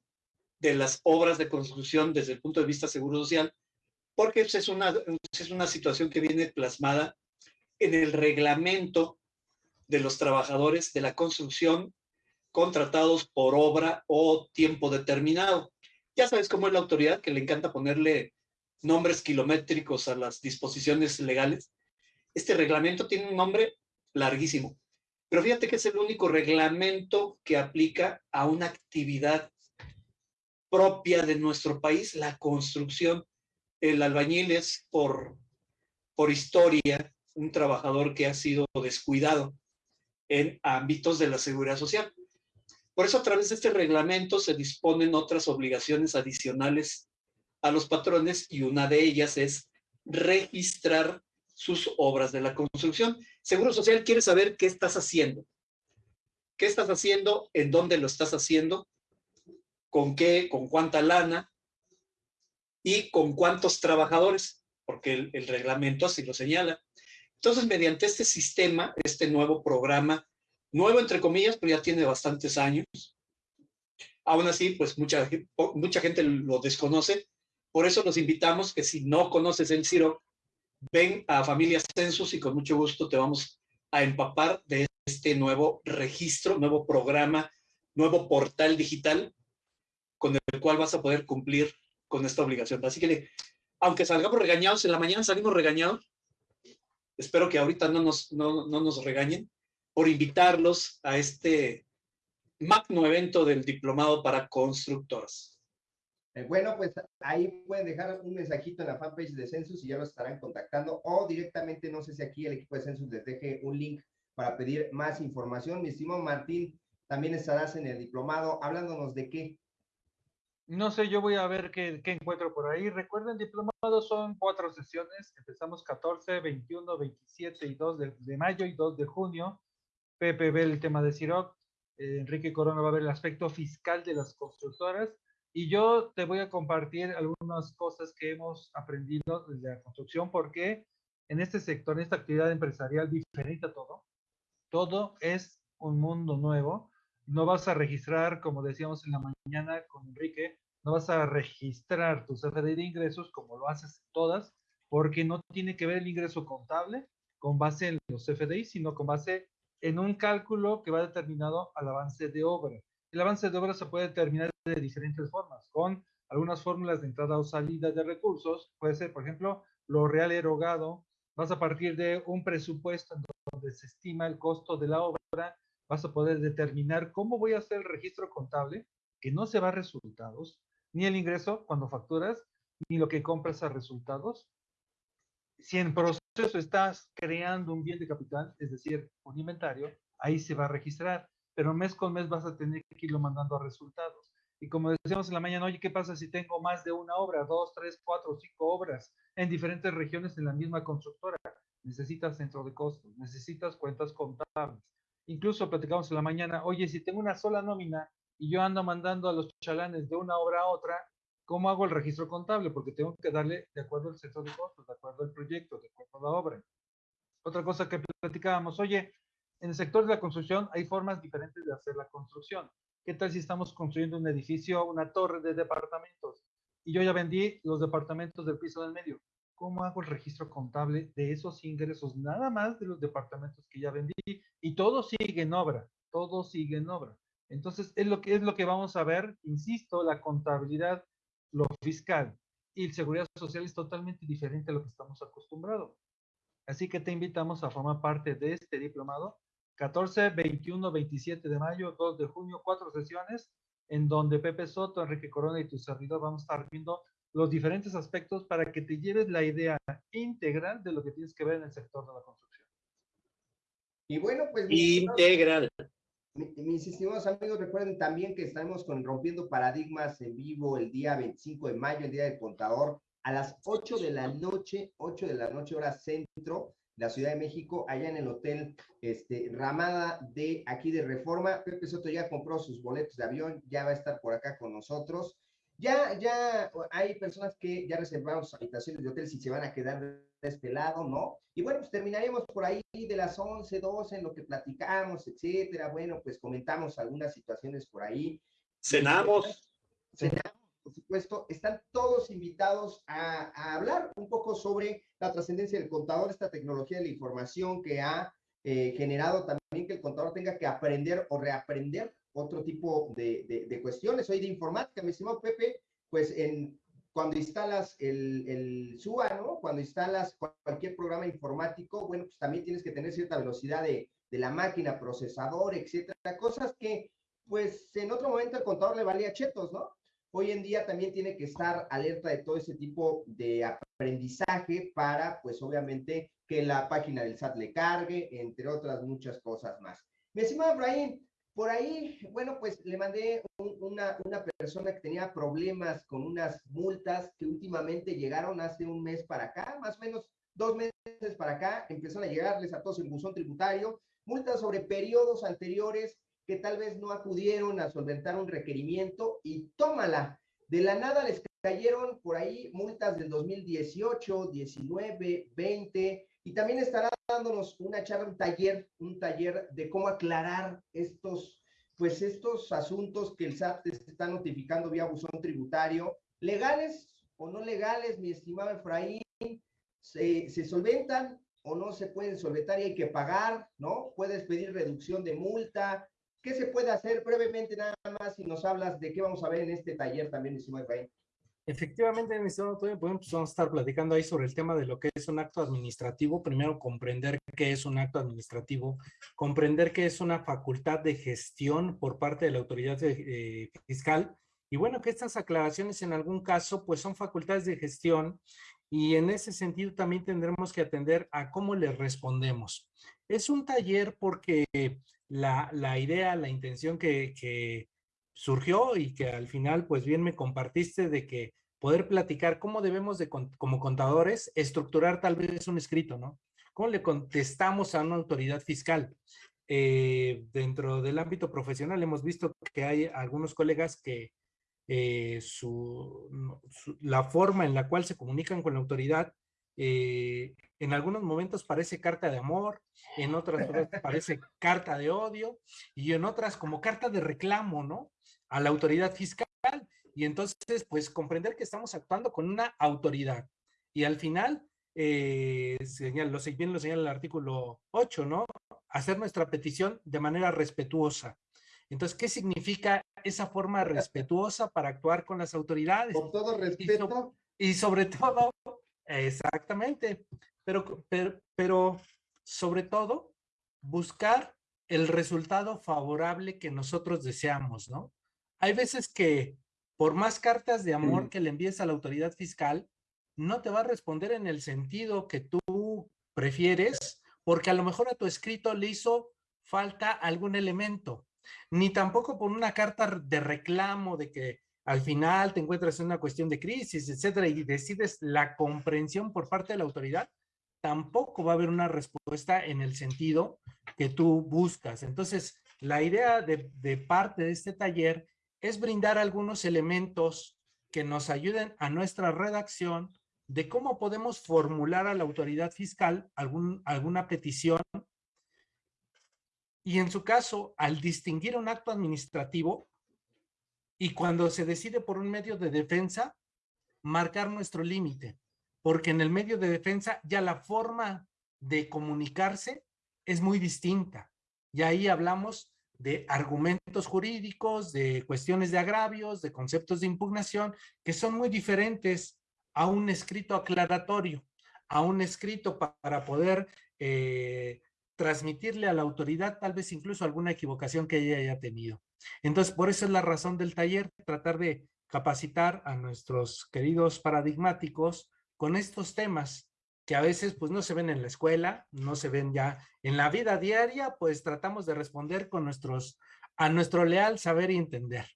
de las obras de construcción desde el punto de vista seguro social, porque es una, es una situación que viene plasmada en el reglamento de los trabajadores de la construcción contratados por obra o tiempo determinado. Ya sabes cómo es la autoridad, que le encanta ponerle nombres kilométricos a las disposiciones legales. Este reglamento tiene un nombre larguísimo, pero fíjate que es el único reglamento que aplica a una actividad propia de nuestro país, la construcción. El albañil es por, por historia un trabajador que ha sido descuidado. en ámbitos de la seguridad social. Por eso a través de este reglamento se disponen otras obligaciones adicionales a los patrones y una de ellas es registrar sus obras de la construcción. Seguro Social quiere saber qué estás haciendo. ¿Qué estás haciendo? ¿En dónde lo estás haciendo? ¿Con qué? ¿Con cuánta lana? ¿Y con cuántos trabajadores? Porque el, reglamento así lo señala. Entonces, mediante este sistema, este nuevo programa, nuevo entre comillas, pero ya tiene bastantes años, aún así, pues mucha, mucha gente lo desconoce, por eso los invitamos que si no conoces el CIRO, ven a Familia Census y con mucho gusto te vamos a empapar de este nuevo registro, nuevo programa, nuevo portal digital con el cual vas a poder cumplir con esta obligación. Así que, aunque salgamos regañados, en la mañana salimos regañados, espero que ahorita no nos, no, no nos regañen, por invitarlos a este magno evento del Diplomado para Constructoras. Eh, bueno, pues ahí pueden dejar un mensajito en la fanpage de Census y ya los estarán contactando o directamente, no sé si aquí el equipo de Census les deje un link para pedir más información. Mi estimado Martín, también estarás en el diplomado hablándonos de qué. No sé, yo voy a ver qué, encuentro por ahí. Recuerden, diplomados son cuatro sesiones. Empezamos 14, 21, 27 y 2 de, de mayo y 2 de junio. Pepe ve el tema de CIROC. Eh, Enrique Corona va a ver el aspecto fiscal de las constructoras. Y yo te voy a compartir algunas cosas que hemos aprendido desde la construcción, porque en este sector, en esta actividad empresarial diferente a todo, todo es un mundo nuevo. No vas a registrar, como decíamos en la mañana con Enrique, no vas a registrar tu CFDI de ingresos como lo haces todas, porque no tiene que ver el ingreso contable con base en los CFDI, sino con base en un cálculo que va determinado al avance de obra. El avance de obra se puede determinar de diferentes formas, con algunas fórmulas de entrada o salida de recursos. Puede ser, por ejemplo, lo real erogado. Vas a partir de un presupuesto en donde se estima el costo de la obra. Vas a poder determinar cómo voy a hacer el registro contable, que no se va a resultados, ni el ingreso cuando facturas, ni lo que compras a resultados. Si en proceso estás creando un bien de capital, es decir, un inventario, ahí se va a registrar, pero mes con mes vas a tener que irlo mandando a resultados. Y como decíamos en la mañana, oye, ¿qué pasa si tengo más de una obra, dos, tres, cuatro, cinco obras en diferentes regiones en la misma constructora? Necesitas centro de costos, necesitas cuentas contables. Incluso platicamos en la mañana, oye, si tengo una sola nómina y yo ando mandando a los chalanes de una obra a otra, ¿cómo hago el registro contable? Porque tengo que darle de acuerdo al centro de costos, de acuerdo al proyecto, de acuerdo a la obra. Otra cosa que platicábamos, oye, en el sector de la construcción hay formas diferentes de hacer la construcción. ¿Qué tal si estamos construyendo un edificio, una torre de departamentos? Y yo ya vendí los departamentos del piso del medio. ¿Cómo hago el registro contable de esos ingresos? Nada más de los departamentos que ya vendí. Y todo sigue en obra. Todo sigue en obra. Entonces, es lo que, es lo que vamos a ver. Insisto, la contabilidad, lo fiscal y seguridad social es totalmente diferente a lo que estamos acostumbrados. Así que te invitamos a formar parte de este diplomado 14, 21, 27 de mayo, 2 de junio, cuatro sesiones en donde Pepe Soto, Enrique Corona y tu servidor vamos a estar viendo los diferentes aspectos para que te lleves la idea integral de lo que tienes que ver en el sector de la construcción. Y bueno, pues... Integral. Mis estimados amigos, recuerden también que estamos con Rompiendo Paradigmas en vivo el día 25 de mayo, el día del contador, a las 8 de la noche, 8 de la noche hora centro, la Ciudad de México, allá en el hotel este, Ramada de aquí de Reforma. Pepe Soto ya compró sus boletos de avión, ya va a estar por acá con nosotros. Ya, ya hay personas que ya reservaron sus habitaciones de hotel si se van a quedar de este lado, ¿no? Y bueno, pues terminaremos por ahí de las 11, 12 en lo que platicamos, etcétera. Bueno, pues comentamos algunas situaciones por ahí. Cenamos. Cenamos por supuesto, están todos invitados a, hablar un poco sobre la trascendencia del contador, esta tecnología de la información que ha eh, generado también que el contador tenga que aprender o reaprender otro tipo de, cuestiones. Hoy de informática, mi estimado Pepe, pues cuando instalas el, el SUA, ¿no? Cuando instalas cualquier programa informático, bueno, pues también tienes que tener cierta velocidad de, de la máquina, procesador, etcétera, cosas que pues en otro momento el contador le valía chetos, ¿no? Hoy en día también tiene que estar alerta de todo ese tipo de aprendizaje para, pues obviamente, que la página del SAT le cargue, entre otras muchas cosas más. Mi estimado Efraín, por ahí, bueno, pues le mandé una, una persona que tenía problemas con unas multas que últimamente llegaron hace un mes para acá, más o menos dos meses para acá, empezaron a llegarles a todos en buzón tributario, multas sobre periodos anteriores que tal vez no acudieron a solventar un requerimiento y tómala. De la nada les cayeron por ahí multas del 2018, 19, 20 y también estará dándonos una charla, un taller, un taller de cómo aclarar estos, pues estos asuntos que el SAT te está notificando vía buzón tributario, legales o no legales, mi estimado Efraín, se, se solventan o no se pueden solventar y hay que pagar, ¿no? Puedes pedir reducción de multa. ¿Qué se puede hacer brevemente nada más si nos hablas de qué vamos a ver en este taller también, mi estimado Efraín? Efectivamente, mi estimado pues vamos a estar platicando ahí sobre el tema de lo que es un acto administrativo. Primero, comprender qué es un acto administrativo, comprender qué es una facultad de gestión por parte de la autoridad eh, fiscal. Y bueno, que estas aclaraciones en algún caso, pues son facultades de gestión y en ese sentido también tendremos que atender a cómo le respondemos. Es un taller porque la, la idea, la intención que, que surgió y que al final pues bien me compartiste de que poder platicar cómo debemos de como contadores estructurar tal vez un escrito, ¿no? ¿Cómo le contestamos a una autoridad fiscal? Eh, dentro del ámbito profesional hemos visto que hay algunos colegas que eh, su, la forma en la cual se comunican con la autoridad eh, en algunos momentos parece carta de amor, en otras parece carta de odio y en otras como carta de reclamo, ¿no? a la autoridad fiscal y entonces pues comprender que estamos actuando con una autoridad y al final eh, señala, lo, bien lo señala el artículo 8, ¿no? Hacer nuestra petición de manera respetuosa. Entonces, ¿qué significa esa forma respetuosa para actuar con las autoridades? Con todo respeto. Y, sobre todo, exactamente, pero, pero, pero sobre todo, buscar el resultado favorable que nosotros deseamos, ¿no? hay veces que por más cartas de amor que le envíes a la autoridad fiscal, no te va a responder en el sentido que tú prefieres, porque a lo mejor a tu escrito le hizo falta algún elemento, ni tampoco por una carta de reclamo de que al final te encuentras en una cuestión de crisis, etcétera, y decides la comprensión por parte de la autoridad, tampoco va a haber una respuesta en el sentido que tú buscas. Entonces, la idea de, parte de este taller es brindar algunos elementos que nos ayuden a nuestra redacción de cómo podemos formular a la autoridad fiscal algún, alguna petición y en su caso, al distinguir un acto administrativo y cuando se decide por un medio de defensa, marcar nuestro límite, porque en el medio de defensa ya la forma de comunicarse es muy distinta. Y ahí hablamos de argumentos jurídicos, de cuestiones de agravios, de conceptos de impugnación, que son muy diferentes a un escrito aclaratorio, a un escrito para poder eh, transmitirle a la autoridad tal vez incluso alguna equivocación que ella haya tenido. Entonces, por eso es la razón del taller, tratar de capacitar a nuestros queridos paradigmáticos con estos temas que a veces pues no se ven en la escuela, no se ven ya en la vida diaria, pues tratamos de responder con nuestros, a nuestro leal saber y entender.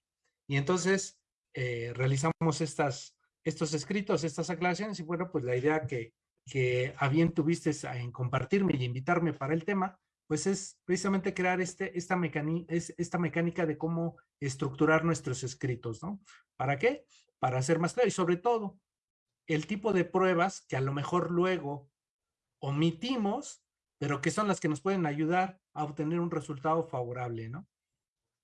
Y entonces eh, realizamos estas, estos escritos, estas aclaraciones y bueno, pues la idea que, que a bien tuviste en compartirme y invitarme para el tema, pues es precisamente crear este, esta, es, esta mecánica de cómo estructurar nuestros escritos, ¿no? ¿Para qué? Para hacer más claro y sobre todo el tipo de pruebas que a lo mejor luego omitimos, pero que son las que nos pueden ayudar a obtener un resultado favorable, ¿no?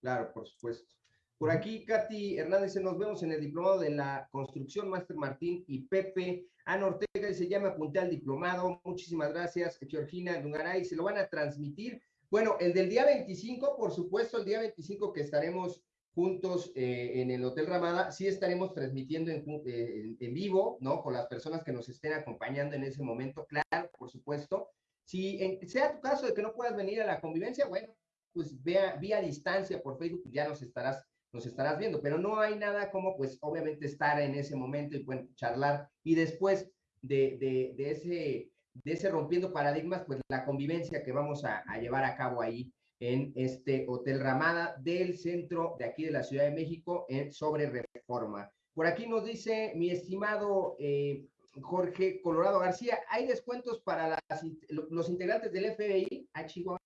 Claro, por supuesto. Por aquí, Katy Hernández, nos vemos en el diplomado de la construcción, Master Martín y Pepe. Ana Ortega se llama apunté al diplomado. Muchísimas gracias, Georgina Dungaray. Se lo van a transmitir. Bueno, el del día 25, por supuesto, el día 25 que estaremos juntos eh, en el Hotel Ramada, sí estaremos transmitiendo eh, en, vivo, ¿no? Con las personas que nos estén acompañando en ese momento, claro, por supuesto. Si sea tu caso de que no puedas venir a la convivencia, bueno, pues vea, vía distancia por Facebook, ya nos estarás, nos estarás viendo, pero no hay nada como, pues, obviamente estar en ese momento y charlar. Y después de, ese, de ese rompiendo paradigmas, pues la convivencia que vamos a, llevar a cabo ahí en este Hotel Ramada del centro de aquí de la Ciudad de México en sobre reforma. Por aquí nos dice mi estimado eh, Jorge Colorado García, hay descuentos para las, los integrantes del FBI, a Chihuahua,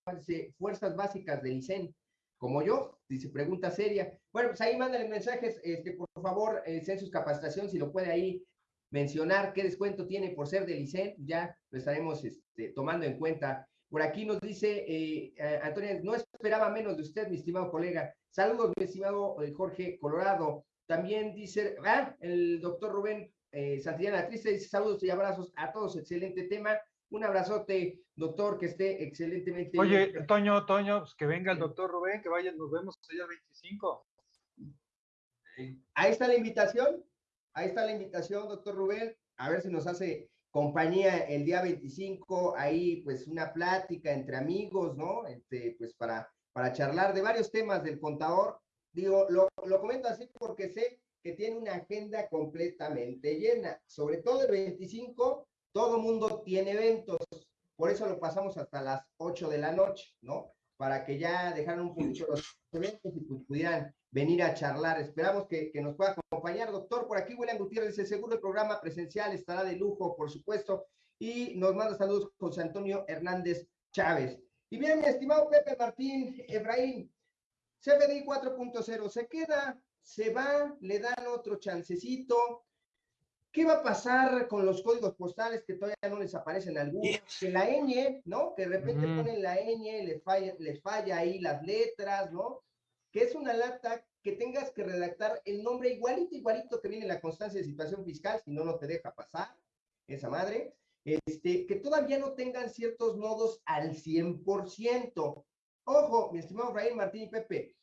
Fuerzas Básicas del ICEN, como yo, dice pregunta seria. Bueno, pues ahí mándale mensajes, este, por favor, eh, sus capacitación, si lo puede ahí mencionar qué descuento tiene por ser del ICEN, ya lo estaremos este, tomando en cuenta. Por aquí nos dice eh, Antonio, no esperaba menos de usted, mi estimado colega. Saludos, mi estimado eh, Jorge Colorado. También dice, ah, el doctor Rubén eh, Santillana Triste dice saludos y abrazos a todos, excelente tema. Un abrazote, doctor, que esté excelentemente Oye, Toño, Toño, pues que venga el doctor Rubén, que vaya, nos vemos allá 25. Ahí está la invitación, ahí está la invitación, doctor Rubén, a ver si nos hace compañía el día 25, ahí pues una plática entre amigos, ¿no? Este, pues para, para charlar de varios temas del contador. Digo, lo, lo comento así porque sé que tiene una agenda completamente llena. Sobre todo el 25, todo mundo tiene eventos. Por eso lo pasamos hasta las 8 de la noche, ¿no? Para que ya dejaran un poquito los eventos y pues pudieran venir a charlar. Esperamos que, nos pueda acompañar. Doctor, por aquí William Gutiérrez seguro el programa presencial estará de lujo, por supuesto. Y nos manda saludos José Antonio Hernández Chávez. Y bien, mi estimado Pepe Martín Efraín, CFDI 4.0 se queda se va, le dan otro chancecito. ¿Qué va a pasar con los códigos postales que todavía no les aparecen algunos? Que la ñ, ¿no? Que de repente ponen la ñ, les falla, les falla ahí las letras, ¿no? Que es una lata que tengas que redactar el nombre igualito, igualito que viene en la constancia de situación fiscal, si no, no te deja pasar esa madre. Este, que todavía no tengan ciertos nodos al 100%. Ojo, mi estimado Raúl Martín y Pepe,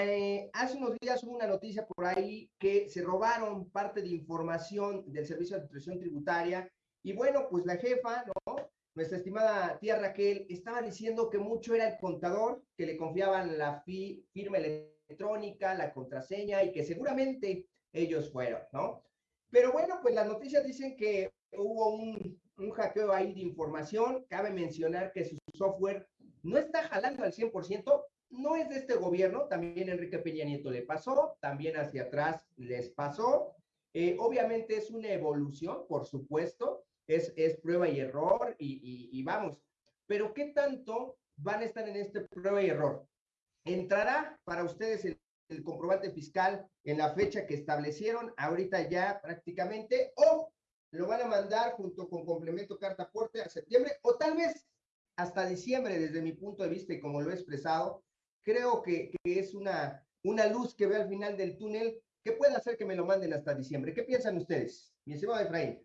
eh, hace unos días hubo una noticia por ahí que se robaron parte de información del Servicio de Administración Tributaria y bueno, pues la jefa, ¿no? Nuestra estimada tía Raquel estaba diciendo que mucho era el contador, que le confiaban la firma electrónica, la contraseña y que seguramente ellos fueron, ¿no? Pero bueno, pues las noticias dicen que hubo un, un hackeo ahí de información. Cabe mencionar que su software no está jalando al 100%, no es de este gobierno, también Enrique Peña Nieto le pasó, también hacia atrás les pasó. Eh, obviamente es una evolución, por supuesto, es, es prueba y error y, vamos, pero ¿qué tanto van a estar en este prueba y error? ¿Entrará para ustedes el, el comprobante fiscal en la fecha que establecieron ahorita ya prácticamente o lo van a mandar junto con complemento carta aporte a septiembre o tal vez hasta diciembre desde mi punto de vista y como lo he expresado, creo que, es una, una luz que ve al final del túnel que puede hacer que me lo manden hasta diciembre. ¿Qué piensan ustedes, mi estimado Efraín?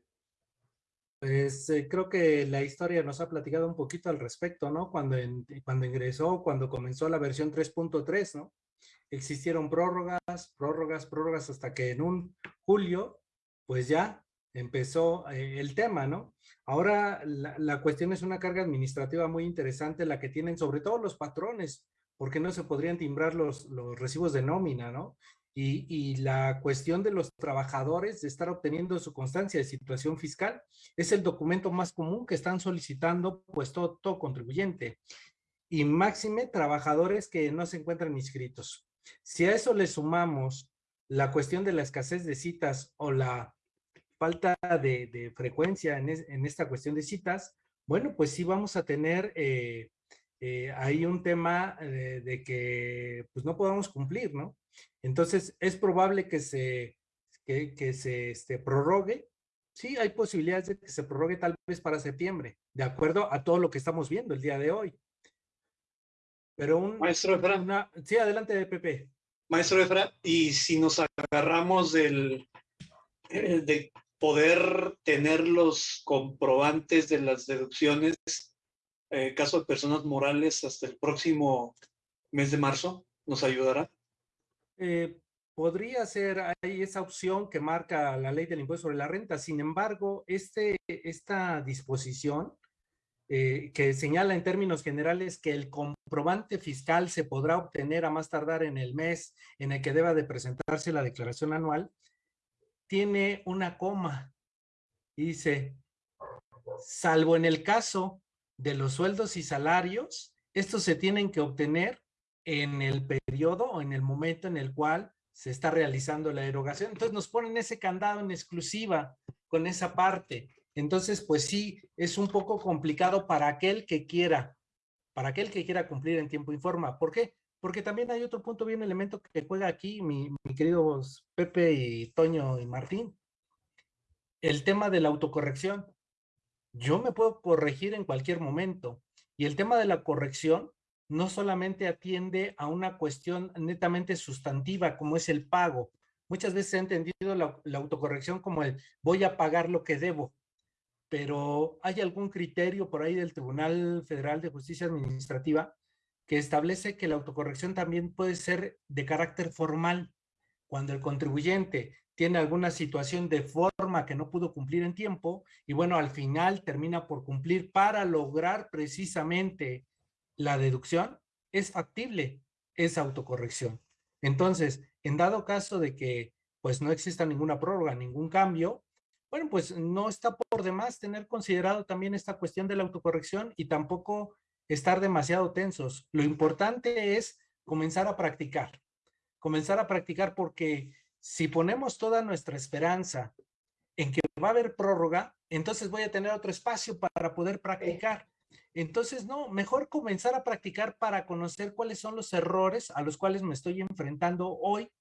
Pues eh, creo que la historia nos ha platicado un poquito al respecto, ¿no? Cuando, cuando ingresó, cuando comenzó la versión 3.3, ¿no? Existieron prórrogas, prórrogas, prórrogas, hasta que en un julio, pues ya empezó eh, el tema, ¿no? Ahora la, la, cuestión es una carga administrativa muy interesante, la que tienen sobre todo los patrones, porque no se podrían timbrar los, los recibos de nómina, ¿no? Y, y, la cuestión de los trabajadores de estar obteniendo su constancia de situación fiscal es el documento más común que están solicitando pues todo, todo contribuyente y máxime trabajadores que no se encuentran inscritos. Si a eso le sumamos la cuestión de la escasez de citas o la falta de, de frecuencia en, en, esta cuestión de citas, bueno, pues sí vamos a tener eh, eh, hay un tema eh, de que pues no podamos cumplir, ¿no? Entonces es probable que se, que, se este, prorrogue. Sí, hay posibilidades de que se prorrogue tal vez para septiembre, de acuerdo a todo lo que estamos viendo el día de hoy. Pero un... Maestro Efra. Sí, adelante, Pepe. Maestro Efra, y si nos agarramos del, eh, de poder tener los comprobantes de las deducciones eh, caso de personas morales hasta el próximo mes de marzo? ¿Nos ayudará? Eh, podría ser ahí esa opción que marca la ley del impuesto sobre la renta. Sin embargo, este, esta disposición eh, que señala en términos generales que el comprobante fiscal se podrá obtener a más tardar en el mes en el que deba de presentarse la declaración anual, tiene una coma. Dice, salvo en el caso de los sueldos y salarios estos se tienen que obtener en el periodo o en el momento en el cual se está realizando la erogación. Entonces nos ponen ese candado en exclusiva con esa parte. Entonces, pues sí, es un poco complicado para aquel que quiera, para aquel que quiera cumplir en tiempo y forma. ¿Por qué? Porque también hay otro punto bien elemento que juega aquí, mi, mi queridos Pepe y Toño y Martín. El tema de la autocorrección. Yo me puedo corregir en cualquier momento. Y el tema de la corrección no solamente atiende a una cuestión netamente sustantiva como es el pago. Muchas veces he entendido la, autocorrección como el voy a pagar lo que debo, pero hay algún criterio por ahí del Tribunal Federal de Justicia Administrativa que establece que la autocorrección también puede ser de carácter formal. Cuando el contribuyente tiene alguna situación de forma que no pudo cumplir en tiempo y bueno, al final termina por cumplir para lograr precisamente la deducción, es factible esa autocorrección. Entonces, en dado caso de que pues no exista ninguna prórroga, ningún cambio, bueno, pues no está por demás tener considerado también esta cuestión de la autocorrección y tampoco estar demasiado tensos. Lo importante es comenzar a practicar, comenzar a practicar porque si ponemos toda nuestra esperanza en que va a haber prórroga, entonces voy a tener otro espacio para poder practicar. Entonces, no, mejor comenzar a practicar para conocer cuáles son los errores a los cuales me estoy enfrentando hoy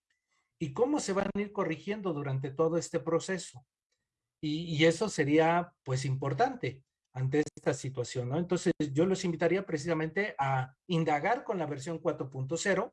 y cómo se van a ir corrigiendo durante todo este proceso. Y, eso sería, pues, importante ante esta situación, ¿no? Entonces, yo los invitaría precisamente a indagar con la versión 4.0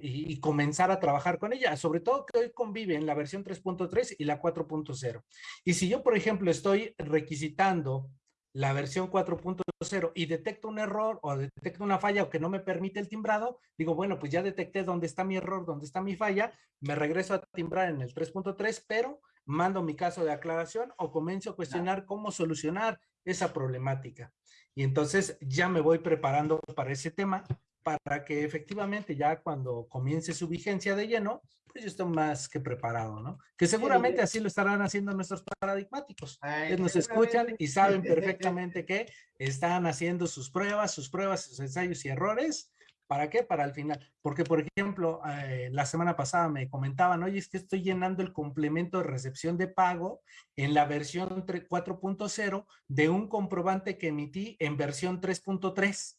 y, y, comenzar a trabajar con ella, sobre todo que hoy convive en la versión 3.3 y la 4.0. Y si yo, por ejemplo, estoy requisitando la versión 4.0 y detecto un error o detecto una falla o que no me permite el timbrado, digo, bueno, pues ya detecté dónde está mi error, dónde está mi falla, me regreso a timbrar en el 3.3, pero mando mi caso de aclaración o comienzo a cuestionar cómo solucionar esa problemática. Y entonces ya me voy preparando para ese tema para que efectivamente ya cuando comience su vigencia de lleno, pues yo estoy más que preparado, ¿no? Que seguramente así lo estarán haciendo nuestros paradigmáticos. Ellos nos escuchan y saben perfectamente que están haciendo sus pruebas, sus pruebas, sus ensayos y errores. ¿Para qué? Para el final. Porque, por ejemplo, eh, la semana pasada me comentaban, oye, es que estoy llenando el complemento de recepción de pago en la versión 4.0 de un comprobante que emití en versión 3.3.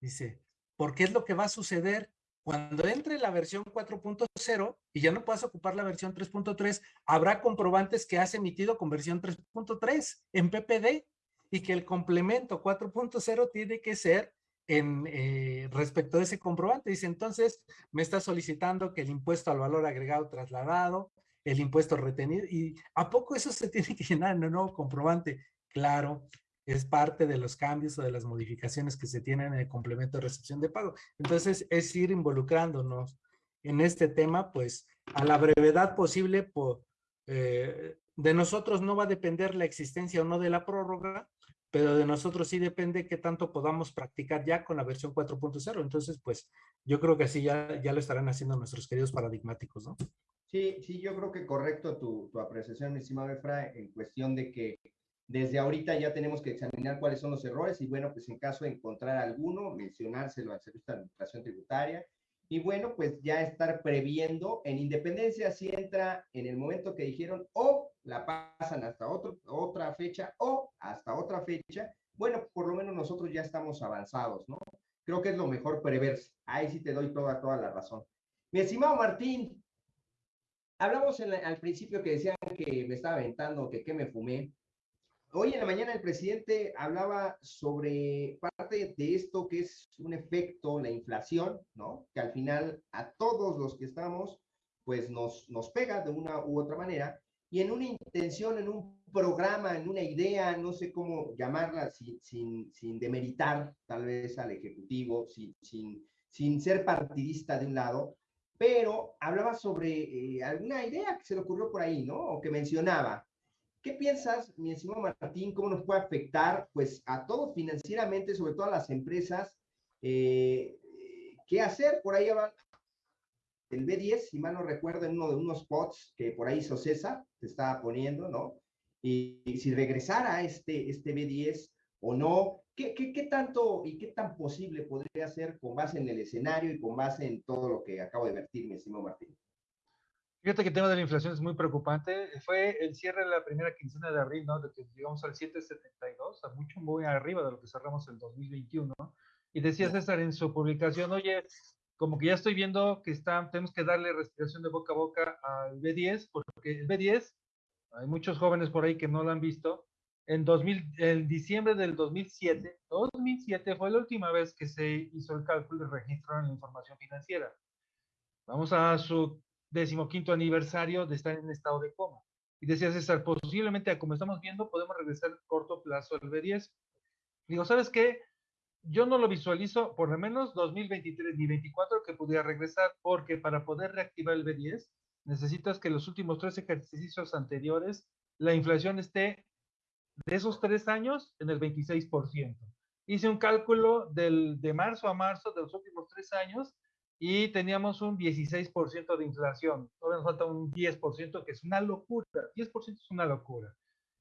Dice, porque es lo que va a suceder cuando entre la versión 4.0 y ya no puedas ocupar la versión 3.3, habrá comprobantes que has emitido con versión 3.3 en PPD y que el complemento 4.0 tiene que ser en eh, respecto de ese comprobante. Dice, entonces me está solicitando que el impuesto al valor agregado trasladado, el impuesto retenido, y ¿a poco eso se tiene que llenar en el nuevo comprobante? Claro, es parte de los cambios o de las modificaciones que se tienen en el complemento de recepción de pago. Entonces, es ir involucrándonos en este tema, pues, a la brevedad posible, por, eh, de nosotros no va a depender la existencia o no de la prórroga, pero de nosotros sí depende qué tanto podamos practicar ya con la versión 4.0. Entonces, pues, yo creo que así ya, ya lo estarán haciendo nuestros queridos paradigmáticos, ¿no? Sí, sí, yo creo que correcto tu, tu apreciación, estimado Efra, en cuestión de que desde ahorita ya tenemos que examinar cuáles son los errores y bueno, pues en caso de encontrar alguno, mencionárselo al Servicio de Administración Tributaria y bueno, pues ya estar previendo en independencia si entra en el momento que dijeron o la pasan hasta otro, otra fecha o hasta otra fecha, bueno, por lo menos nosotros ya estamos avanzados, ¿no? Creo que es lo mejor preverse. Ahí sí te doy toda, toda la razón. Mi estimado Martín, hablamos al principio que decían que me estaba aventando, que qué me fumé. Hoy en la mañana el presidente hablaba sobre parte de esto que es un efecto, la inflación, ¿no? Que al final a todos los que estamos, pues nos, nos pega de una u otra manera. Y en una intención, en un programa, en una idea, no sé cómo llamarla, sin, sin, sin demeritar tal vez al Ejecutivo, sin, sin, sin ser partidista de un lado, pero hablaba sobre eh, alguna idea que se le ocurrió por ahí, ¿no? O que mencionaba, ¿Qué piensas, mi estimado Martín, cómo nos puede afectar pues, a todos financieramente, sobre todo a las empresas? Eh, ¿Qué hacer? Por ahí hablan el B10, si mal no recuerdo, en uno de unos spots que por ahí César te estaba poniendo, ¿no? Y, si regresara este, este B10, o no? ¿Qué, qué, qué tanto y qué tan posible podría ser con base en el escenario y con base en todo lo que acabo de vertir, mi estimado Martín? Fíjate que el tema de la inflación es muy preocupante. Fue el cierre de la primera quincena de abril, ¿no? De que llegamos al 7.72, a mucho muy arriba de lo que cerramos el 2021. Y decía César en su publicación, oye, como que ya estoy viendo que está, tenemos que darle respiración de boca a boca al B10, porque el B10, hay muchos jóvenes por ahí que no lo han visto, en 2000, el diciembre del 2007, 2007 fue la última vez que se hizo el cálculo y registraron la información financiera. Vamos a su decimoquinto aniversario de estar en estado de coma. Y decía César, posiblemente, como estamos viendo, podemos regresar a corto plazo al B10. Digo, ¿sabes qué? yo no lo visualizo por lo menos 2023 ni 2024 que pudiera regresar, porque para poder reactivar el B10 necesitas que los últimos tres ejercicios anteriores la inflación esté de esos tres años en el 26%. Hice un cálculo del, de marzo a marzo de los últimos tres años y teníamos un 16% de inflación. Todavía nos falta un 10%, que es una locura. 10% es una locura.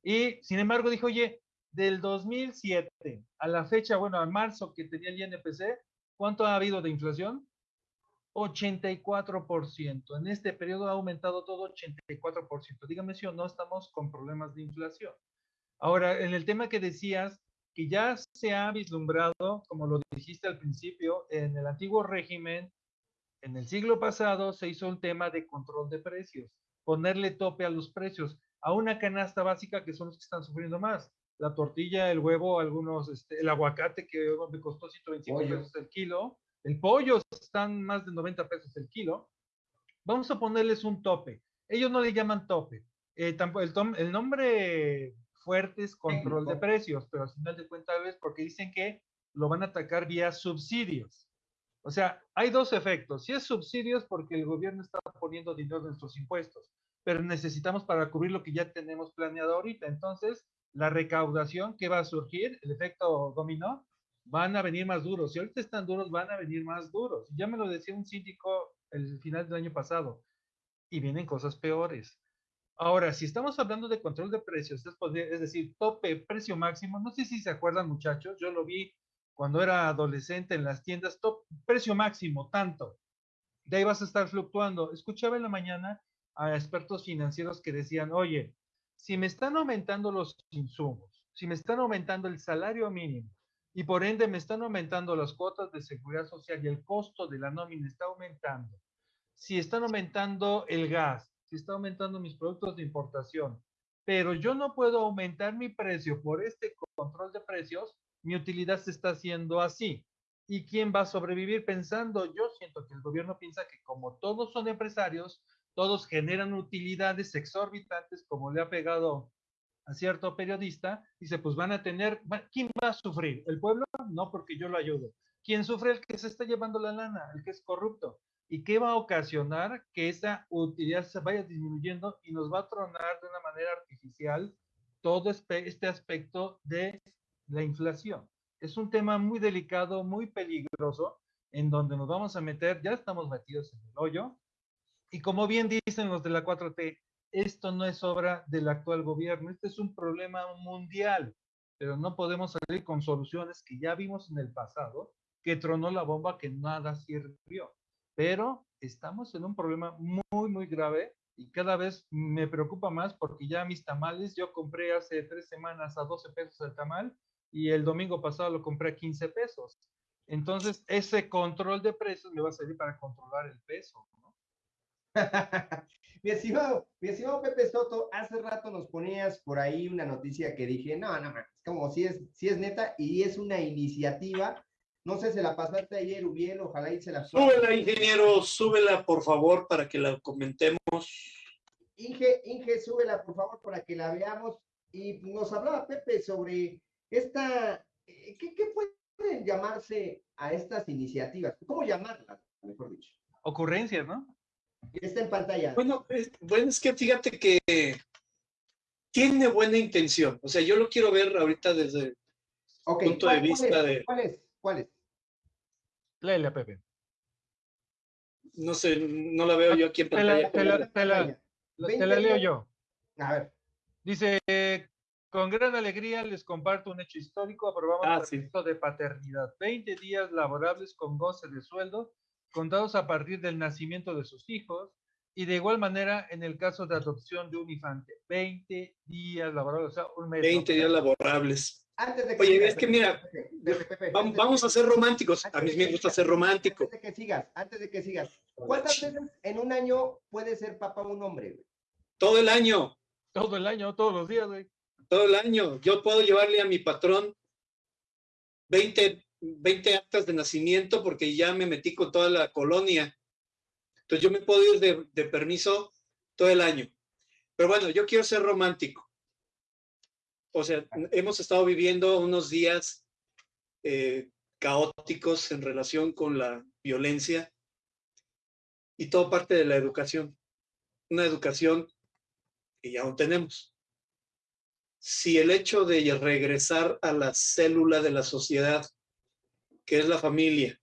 Y sin embargo, dijo, oye, del 2007 a la fecha, bueno, a marzo que tenía el INPC, ¿cuánto ha habido de inflación? 84%. En este periodo ha aumentado todo 84%. Dígame si o no estamos con problemas de inflación. Ahora, en el tema que decías, que ya se ha vislumbrado, como lo dijiste al principio, en el antiguo régimen, en el siglo pasado se hizo un tema de control de precios, ponerle tope a los precios, a una canasta básica que son los que están sufriendo más la tortilla, el huevo, algunos, este, el aguacate que me costó 125 pesos el kilo, el pollo están más de 90 pesos el kilo. Vamos a ponerles un tope. Ellos no le llaman tope. Eh, tampoco, el, el, nombre fuerte es control de precios, pero al final de cuentas es porque dicen que lo van a atacar vía subsidios. O sea, hay dos efectos. Si es subsidios porque el gobierno está poniendo dinero en nuestros impuestos, pero necesitamos para cubrir lo que ya tenemos planeado ahorita. Entonces, la recaudación que va a surgir, el efecto dominó, van a venir más duros. Si ahorita están duros, van a venir más duros. Ya me lo decía un síndico el final del año pasado. Y vienen cosas peores. Ahora, si estamos hablando de control de precios, es decir, tope, precio máximo, no sé si se acuerdan muchachos, yo lo vi cuando era adolescente en las tiendas, top, precio máximo, tanto. De ahí vas a estar fluctuando. Escuchaba en la mañana a expertos financieros que decían, oye, si me están aumentando los insumos, si me están aumentando el salario mínimo y por ende me están aumentando las cuotas de seguridad social y el costo de la nómina está aumentando, si están aumentando el gas, si está aumentando mis productos de importación, pero yo no puedo aumentar mi precio por este control de precios, mi utilidad se está haciendo así. ¿Y quién va a sobrevivir pensando? Yo siento que el gobierno piensa que como todos son empresarios, todos generan utilidades exorbitantes, como le ha pegado a cierto periodista, dice, pues van a tener, ¿quién va a sufrir? ¿El pueblo? No, porque yo lo ayudo. ¿Quién sufre? El que se está llevando la lana, el que es corrupto. ¿Y qué va a ocasionar? Que esa utilidad se vaya disminuyendo y nos va a tronar de una manera artificial todo este aspecto de la inflación. Es un tema muy delicado, muy peligroso, en donde nos vamos a meter, ya estamos metidos en el hoyo, y como bien dicen los de la 4T, esto no es obra del actual gobierno, este es un problema mundial, pero no podemos salir con soluciones que ya vimos en el pasado, que tronó la bomba que nada sirvió. Pero estamos en un problema muy, muy grave y cada vez me preocupa más porque ya mis tamales, yo compré hace tres semanas a 12 pesos el tamal y el domingo pasado lo compré a 15 pesos. Entonces, ese control de precios me va a servir para controlar el peso. mi, estimado, mi estimado Pepe Soto, hace rato nos ponías por ahí una noticia que dije, no, no, es como si es, si es neta y es una iniciativa. No sé, se la pasaste ayer, Ubiel, ojalá y se la... Súbela, ingeniero, súbela, por favor, para que la comentemos. Inge, Inge, súbela, por favor, para que la veamos. Y nos hablaba Pepe sobre esta, eh, ¿qué, qué pueden llamarse a estas iniciativas? ¿Cómo llamarlas, mejor dicho? Ocurrencias, ¿no? Está en pantalla. Bueno, es, bueno, es que fíjate que tiene buena intención. O sea, yo lo quiero ver ahorita desde el punto de vista de... ¿Cuál es? ¿Cuál es? Léele, Pepe. No sé, no la veo yo aquí en pantalla. Te la, te la, te la leo yo. A ver. Dice, Con gran alegría les comparto un hecho histórico. Aprobamos Ah, el sí. permiso de paternidad. 20 días laborables con goce de sueldo, contados a partir del nacimiento de sus hijos. Y de igual manera, en el caso de adopción de un infante, 20 días laborables, o sea, un mes. 20 días laborables. Antes de que Oye, sigas, es que mira, Pepe, Pepe, de Vamos a ser románticos. A mí me gusta ser romántico. Antes de que sigas, antes de que sigas. ¿Cuántas veces en un año puede ser papá un hombre? güey? Todo el año, Todo el año, todos los días, güey. Todo el año. Yo puedo llevarle a mi patrón 20, 20 actas de nacimiento porque ya me metí con toda la colonia. Entonces yo me puedo ir de, permiso todo el año. Pero bueno, yo quiero ser romántico. O sea, hemos estado viviendo unos días eh, caóticos en relación con la violencia y todo parte de la educación. Una educación que ya no tenemos. Si el hecho de regresar a la célula de la sociedad, que es la familia,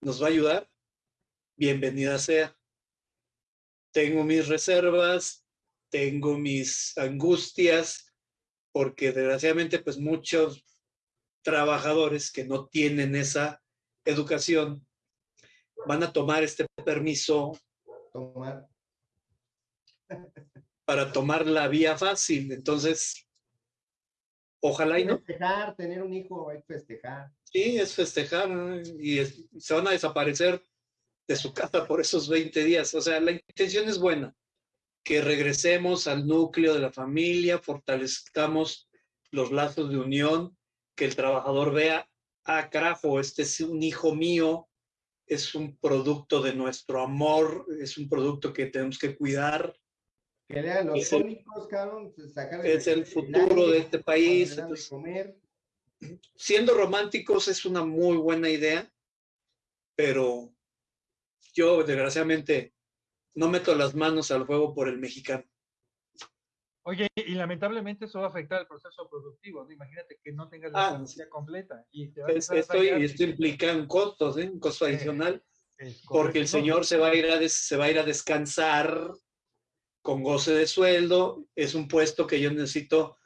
nos va a ayudar, bienvenida sea. Tengo mis reservas, tengo mis angustias, porque desgraciadamente pues muchos trabajadores que no tienen esa educación van a tomar este permiso Tomar. para tomar la vía fácil. Entonces, ojalá y no. Festejar, tener un hijo, hay que festejar. Sí, es festejar y es- se van a desaparecer de su casa por esos 20 días. O sea, la intención es buena, que regresemos al núcleo de la familia, fortalezcamos los lazos de unión, que el trabajador vea, ah, carajo, este es un hijo mío, es un producto de nuestro amor, es un producto que tenemos que cuidar, Que lean los Es el- cómicos, cabrón, sacar es el futuro de este país. de entonces, comer. siendo románticos es una muy buena idea, pero yo desgraciadamente no meto las manos al fuego por el mexicano. Oye, y lamentablemente eso va a afectar el proceso productivo, ¿no? Imagínate que no tengas la Ah, completa. Y te va Es- empezar a Esto, implica un costo, ¿eh? un costo Eh, adicional, Es porque el señor se va, a ir a des- se va a ir a descansar con goce de sueldo. Es un puesto que yo necesito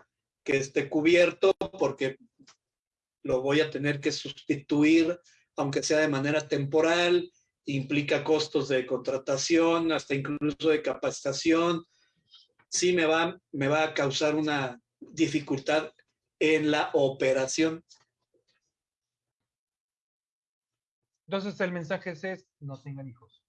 que esté cubierto porque lo voy a tener que sustituir, aunque sea de manera temporal, implica costos de contratación, hasta incluso de capacitación. Sí me va, me va a causar una dificultad en la operación. Entonces el mensaje es, no tengan hijos.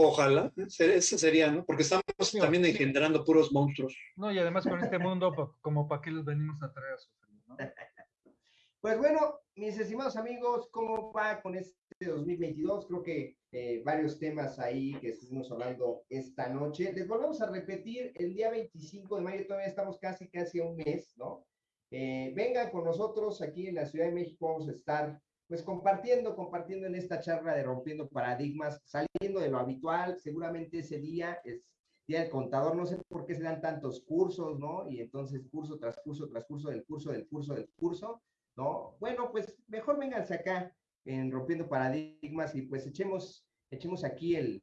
Ojalá, ese sería, ¿no? Porque estamos Sí, también sí. engendrando puros monstruos. No, y además con este mundo, como para qué los venimos a traer a sufrir, ¿no? Pues bueno, mis estimados amigos, ¿cómo va con este 2022? Creo que eh, varios temas ahí que estuvimos hablando esta noche. Les volvemos a repetir, el día 25 de mayo, todavía estamos casi, casi a un mes, ¿no? Eh, vengan con nosotros aquí en la Ciudad de México, vamos a estar pues compartiendo, compartiendo en esta charla de rompiendo paradigmas, saliendo de lo habitual, seguramente ese día es día del contador, no sé por qué se dan tantos cursos, ¿no? Y entonces curso tras curso, tras curso, del curso, del curso, del curso, ¿no? Bueno, pues mejor vénganse acá en Rompiendo Paradigmas y pues echemos, echemos aquí el,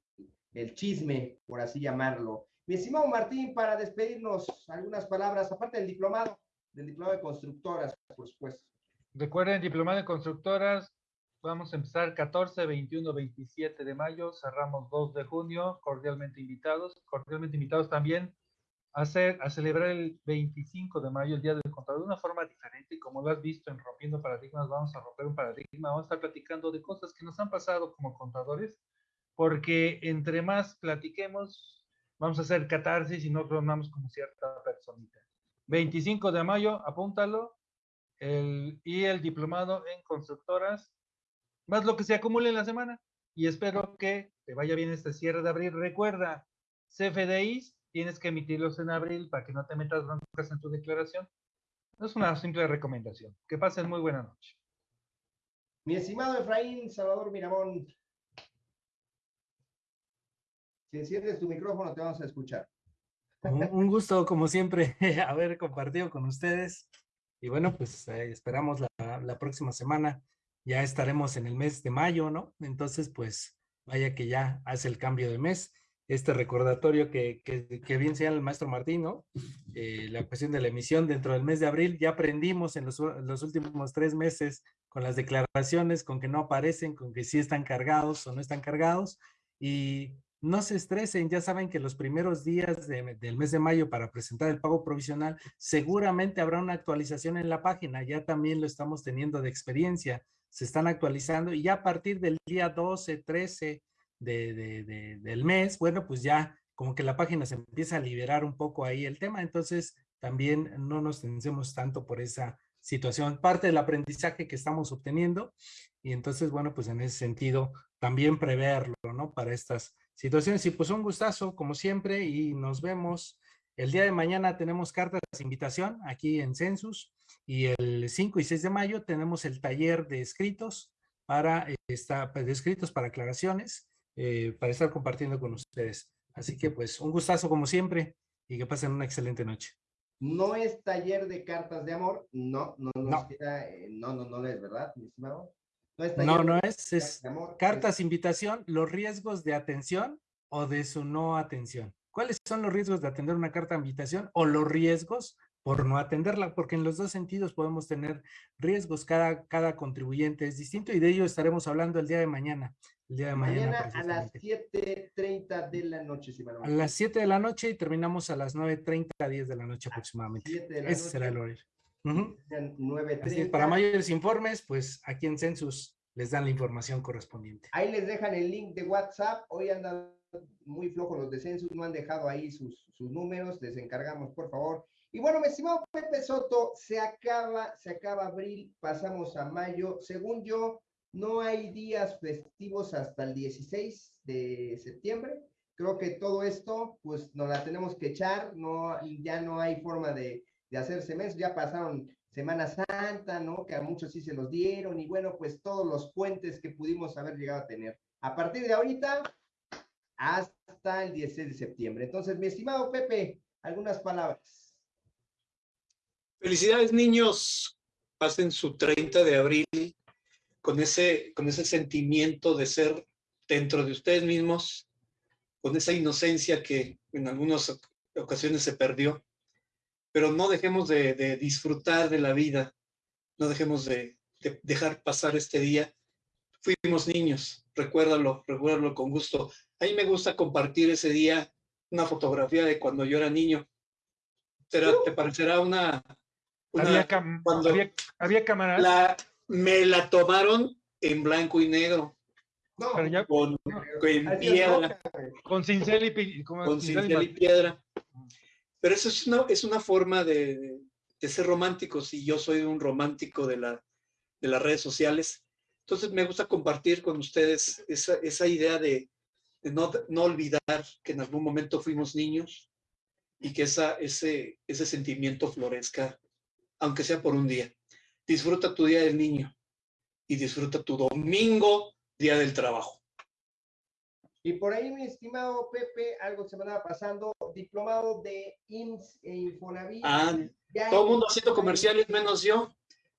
el chisme, por así llamarlo. Mi estimado Martín, para despedirnos, algunas palabras, aparte del diplomado, del diplomado de constructoras, por supuesto. Recuerden, Diplomado en Constructoras, vamos a empezar 14, 21, 27 de mayo, cerramos 2 de junio, cordialmente invitados, cordialmente invitados también a, hacer, a celebrar el 25 de mayo, el Día del Contador, de una forma diferente, como lo has visto en Rompiendo Paradigmas, vamos a romper un paradigma, vamos a estar platicando de cosas que nos han pasado como contadores, porque entre más platiquemos, vamos a hacer catarsis y no tornamos como cierta personita. 25 de mayo, apúntalo, el, y el diplomado en constructoras, más lo que se acumule en la semana. Y espero que te vaya bien este cierre de abril. Recuerda, CFDIs tienes que emitirlos en abril para que no te metas broncas en tu declaración. Es una simple recomendación. Que pasen muy buena noche. Mi estimado Efraín Salvador Miramón, si enciendes tu micrófono te vamos a escuchar. Un un gusto, como siempre, haber compartido con ustedes. Y bueno, pues eh, esperamos la, la próxima semana. Ya estaremos en el mes de mayo, ¿no? Entonces, pues vaya que ya hace el cambio de mes. este recordatorio que, que, bien sea el maestro Martín, ¿no? Eh, la cuestión de la emisión dentro del mes de abril, ya aprendimos en los, los, últimos tres meses con las declaraciones, con que no aparecen, con que sí están cargados o no están cargados, y no se estresen, ya saben que los primeros días del mes de mayo para presentar el pago provisional, seguramente habrá una actualización en la página, ya también lo estamos teniendo de experiencia, se están actualizando y ya a partir del día 12, 13 de, del mes, bueno, pues ya como que la página se empieza a liberar un poco ahí el tema, entonces también no nos tensemos tanto por esa situación, parte del aprendizaje que estamos obteniendo y entonces, bueno, pues en ese sentido también preverlo, ¿no? Para estas situaciones y pues un gustazo como siempre y nos vemos el día de mañana tenemos cartas de invitación aquí en Census y el 5 y 6 de mayo tenemos el taller de escritos para, esta, de escritos para aclaraciones eh, para estar compartiendo con ustedes. Así que pues un gustazo como siempre y que pasen una excelente noche. No es taller de cartas de amor, no, no, no, no, eh, no, no, no es verdad, mi estimado. No, es, no, no es, es cartas invitación, los riesgos de atención o de su no atención. ¿Cuáles son los riesgos de atender una carta de invitación o los riesgos por no atenderla, porque en los dos sentidos podemos tener riesgos, cada, cada contribuyente es distinto y de ello estaremos hablando el día de mañana. El día de mañana, a las 7.30 de la noche, si A las 7 de la noche y terminamos a las 9.30, 10 de la noche aproximadamente. Ese será el horario. Para mayores informes, pues aquí en Census les dan la información correspondiente. Ahí les dejan el link de WhatsApp. Hoy andan muy flojos los de Census, no han dejado ahí sus, sus números. Les encargamos, por favor, y bueno, mi estimado Pepe Soto, se acaba, se acaba abril, pasamos a mayo. Según yo, no hay días festivos hasta el 16 de septiembre. Creo que todo esto, pues nos la tenemos que echar, no, ya no hay forma de, de hacerse mes, ya pasaron Semana Santa, ¿no? Que a muchos sí se los dieron, y bueno, pues todos los puentes que pudimos haber llegado a tener. A partir de ahorita, hasta el 16 de septiembre. Entonces, mi estimado Pepe, algunas palabras. Felicidades, niños. Pasen su 30 de abril con ese, con ese sentimiento de ser dentro de ustedes mismos, con esa inocencia que en algunas ocasiones se perdió. Pero no dejemos de, disfrutar de la vida, no dejemos de, de, dejar pasar este día. Fuimos niños, recuérdalo, recuérdalo con gusto. A mí me gusta compartir ese día una fotografía de cuando yo era niño. ¿Te, te parecerá una, había, cuando había, cámaras. La, me la tomaron en blanco y negro. con, piedra. Con cincel y, con cincel y piedra. Pero eso es una, es una forma de, ser románticos y yo soy un romántico de, la, de las redes sociales. Entonces me gusta compartir con ustedes esa, esa idea de, de no, no, olvidar que en algún momento fuimos niños y que esa, ese, ese sentimiento florezca aunque sea por un día. Disfruta tu día del niño y disfruta tu domingo, día del trabajo. Y por ahí, mi estimado Pepe, algo se me andaba pasando, diplomado de IMSS e Infonavit. Ah, todo el mundo haciendo comerciales menos yo.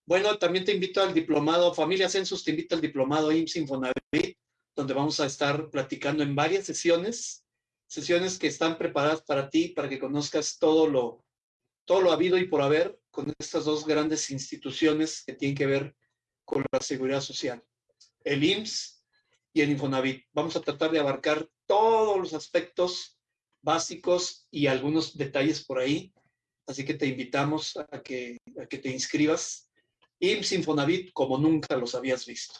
Bueno, también te invito al diplomado, Familia Census te invita al diplomado IMSS Infonavit, donde vamos a estar platicando en varias sesiones, sesiones que están preparadas para ti, para que conozcas todo lo, todo lo habido y por haber con estas dos grandes instituciones que tienen que ver con la seguridad social, el IMSS y el Infonavit. Vamos a tratar de abarcar todos los aspectos básicos y algunos detalles por ahí, así que te invitamos a que, te inscribas. IMSS Infonavit como nunca los habías visto.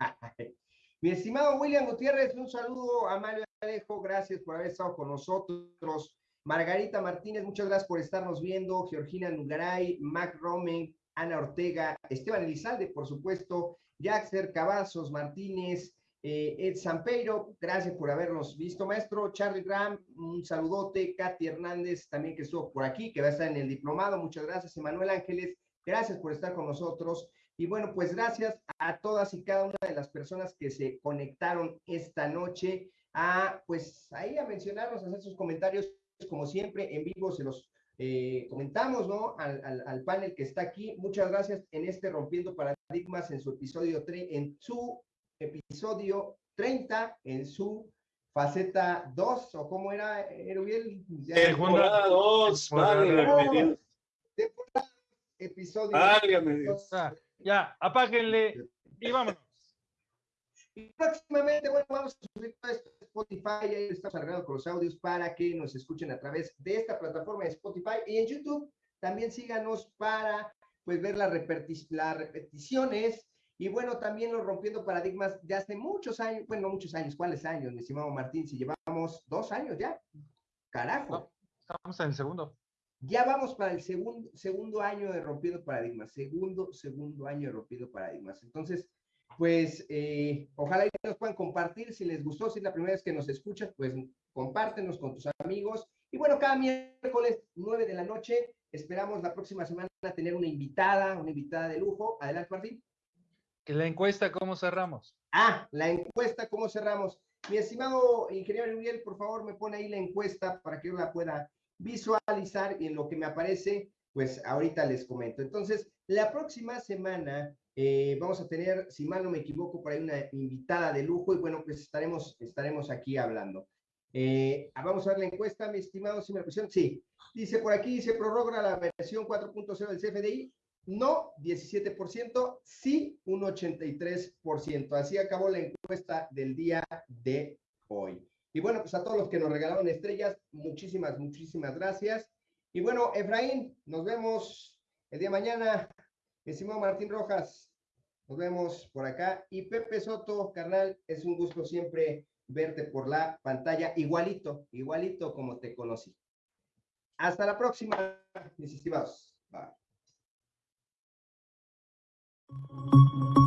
Mi estimado William Gutiérrez, un saludo a Mario Alejo, gracias por haber estado con nosotros. Margarita Martínez, muchas gracias por estarnos viendo. Georgina Nugaray, Mac Romen, Ana Ortega, Esteban Elizalde, por supuesto, Jaxer Cavazos Martínez, eh, Ed Sampeiro, gracias por habernos visto, maestro. Charlie Graham, un saludote. Katy Hernández, también que estuvo por aquí, que va a estar en el diplomado, muchas gracias. Emanuel Ángeles, gracias por estar con nosotros. Y bueno, pues gracias a todas y cada una de las personas que se conectaron esta noche a, pues ahí a mencionarnos, a hacer sus comentarios como siempre, en vivo se los eh, comentamos, ¿no? Al, panel que está aquí. Muchas gracias en este Rompiendo Paradigmas en su episodio, en su episodio 30, en su faceta 2, o cómo era, Erubiel. Temporada 2, válgame Temporada, episodio. Válgame Dios. Ya, apáguenle y vámonos. Y próximamente, bueno, vamos a subir todo esto a Spotify, ahí estamos arreglando con los audios para que nos escuchen a través de esta plataforma de Spotify y en YouTube. También síganos para pues ver las, las repeticiones y bueno, también los rompiendo paradigmas de hace muchos años, bueno, muchos años, ¿cuáles años, mi estimado Martín? Si llevamos dos años ya, carajo. estamos en el segundo. Ya vamos para el segundo, segundo año de rompiendo paradigmas, segundo, segundo año de rompiendo paradigmas. Entonces, pues eh, ojalá nos puedan compartir si les gustó, si es la primera vez que nos escuchas, pues compártenos con tus amigos. Y bueno, cada miércoles 9 de la noche, esperamos la próxima semana tener una invitada, una invitada de lujo. Adelante, Martín. ¿Que la encuesta cómo cerramos? Ah, la encuesta cómo cerramos. Mi estimado ingeniero Miguel, por favor, me pone ahí la encuesta para que yo la pueda visualizar y en lo que me aparece, pues ahorita les comento. Entonces, la próxima semana eh, vamos a tener, si mal no me equivoco, por ahí una invitada de lujo y bueno, pues estaremos, estaremos aquí hablando. Eh, vamos a ver la encuesta, mi estimado, si me. Sí, dice por aquí, se prorroga la versión 4.0 del CFDI. No, 17%, sí, un 83%. Así acabó la encuesta del día de hoy. Y bueno, pues a todos los que nos regalaron estrellas, muchísimas, muchísimas gracias. Y bueno, Efraín, nos vemos el día de mañana. Estimado Martín Rojas, nos vemos por acá. Y Pepe Soto, carnal, es un gusto siempre verte por la pantalla, igualito, igualito como te conocí. Hasta la próxima, mis estimados. Bye. Thank you.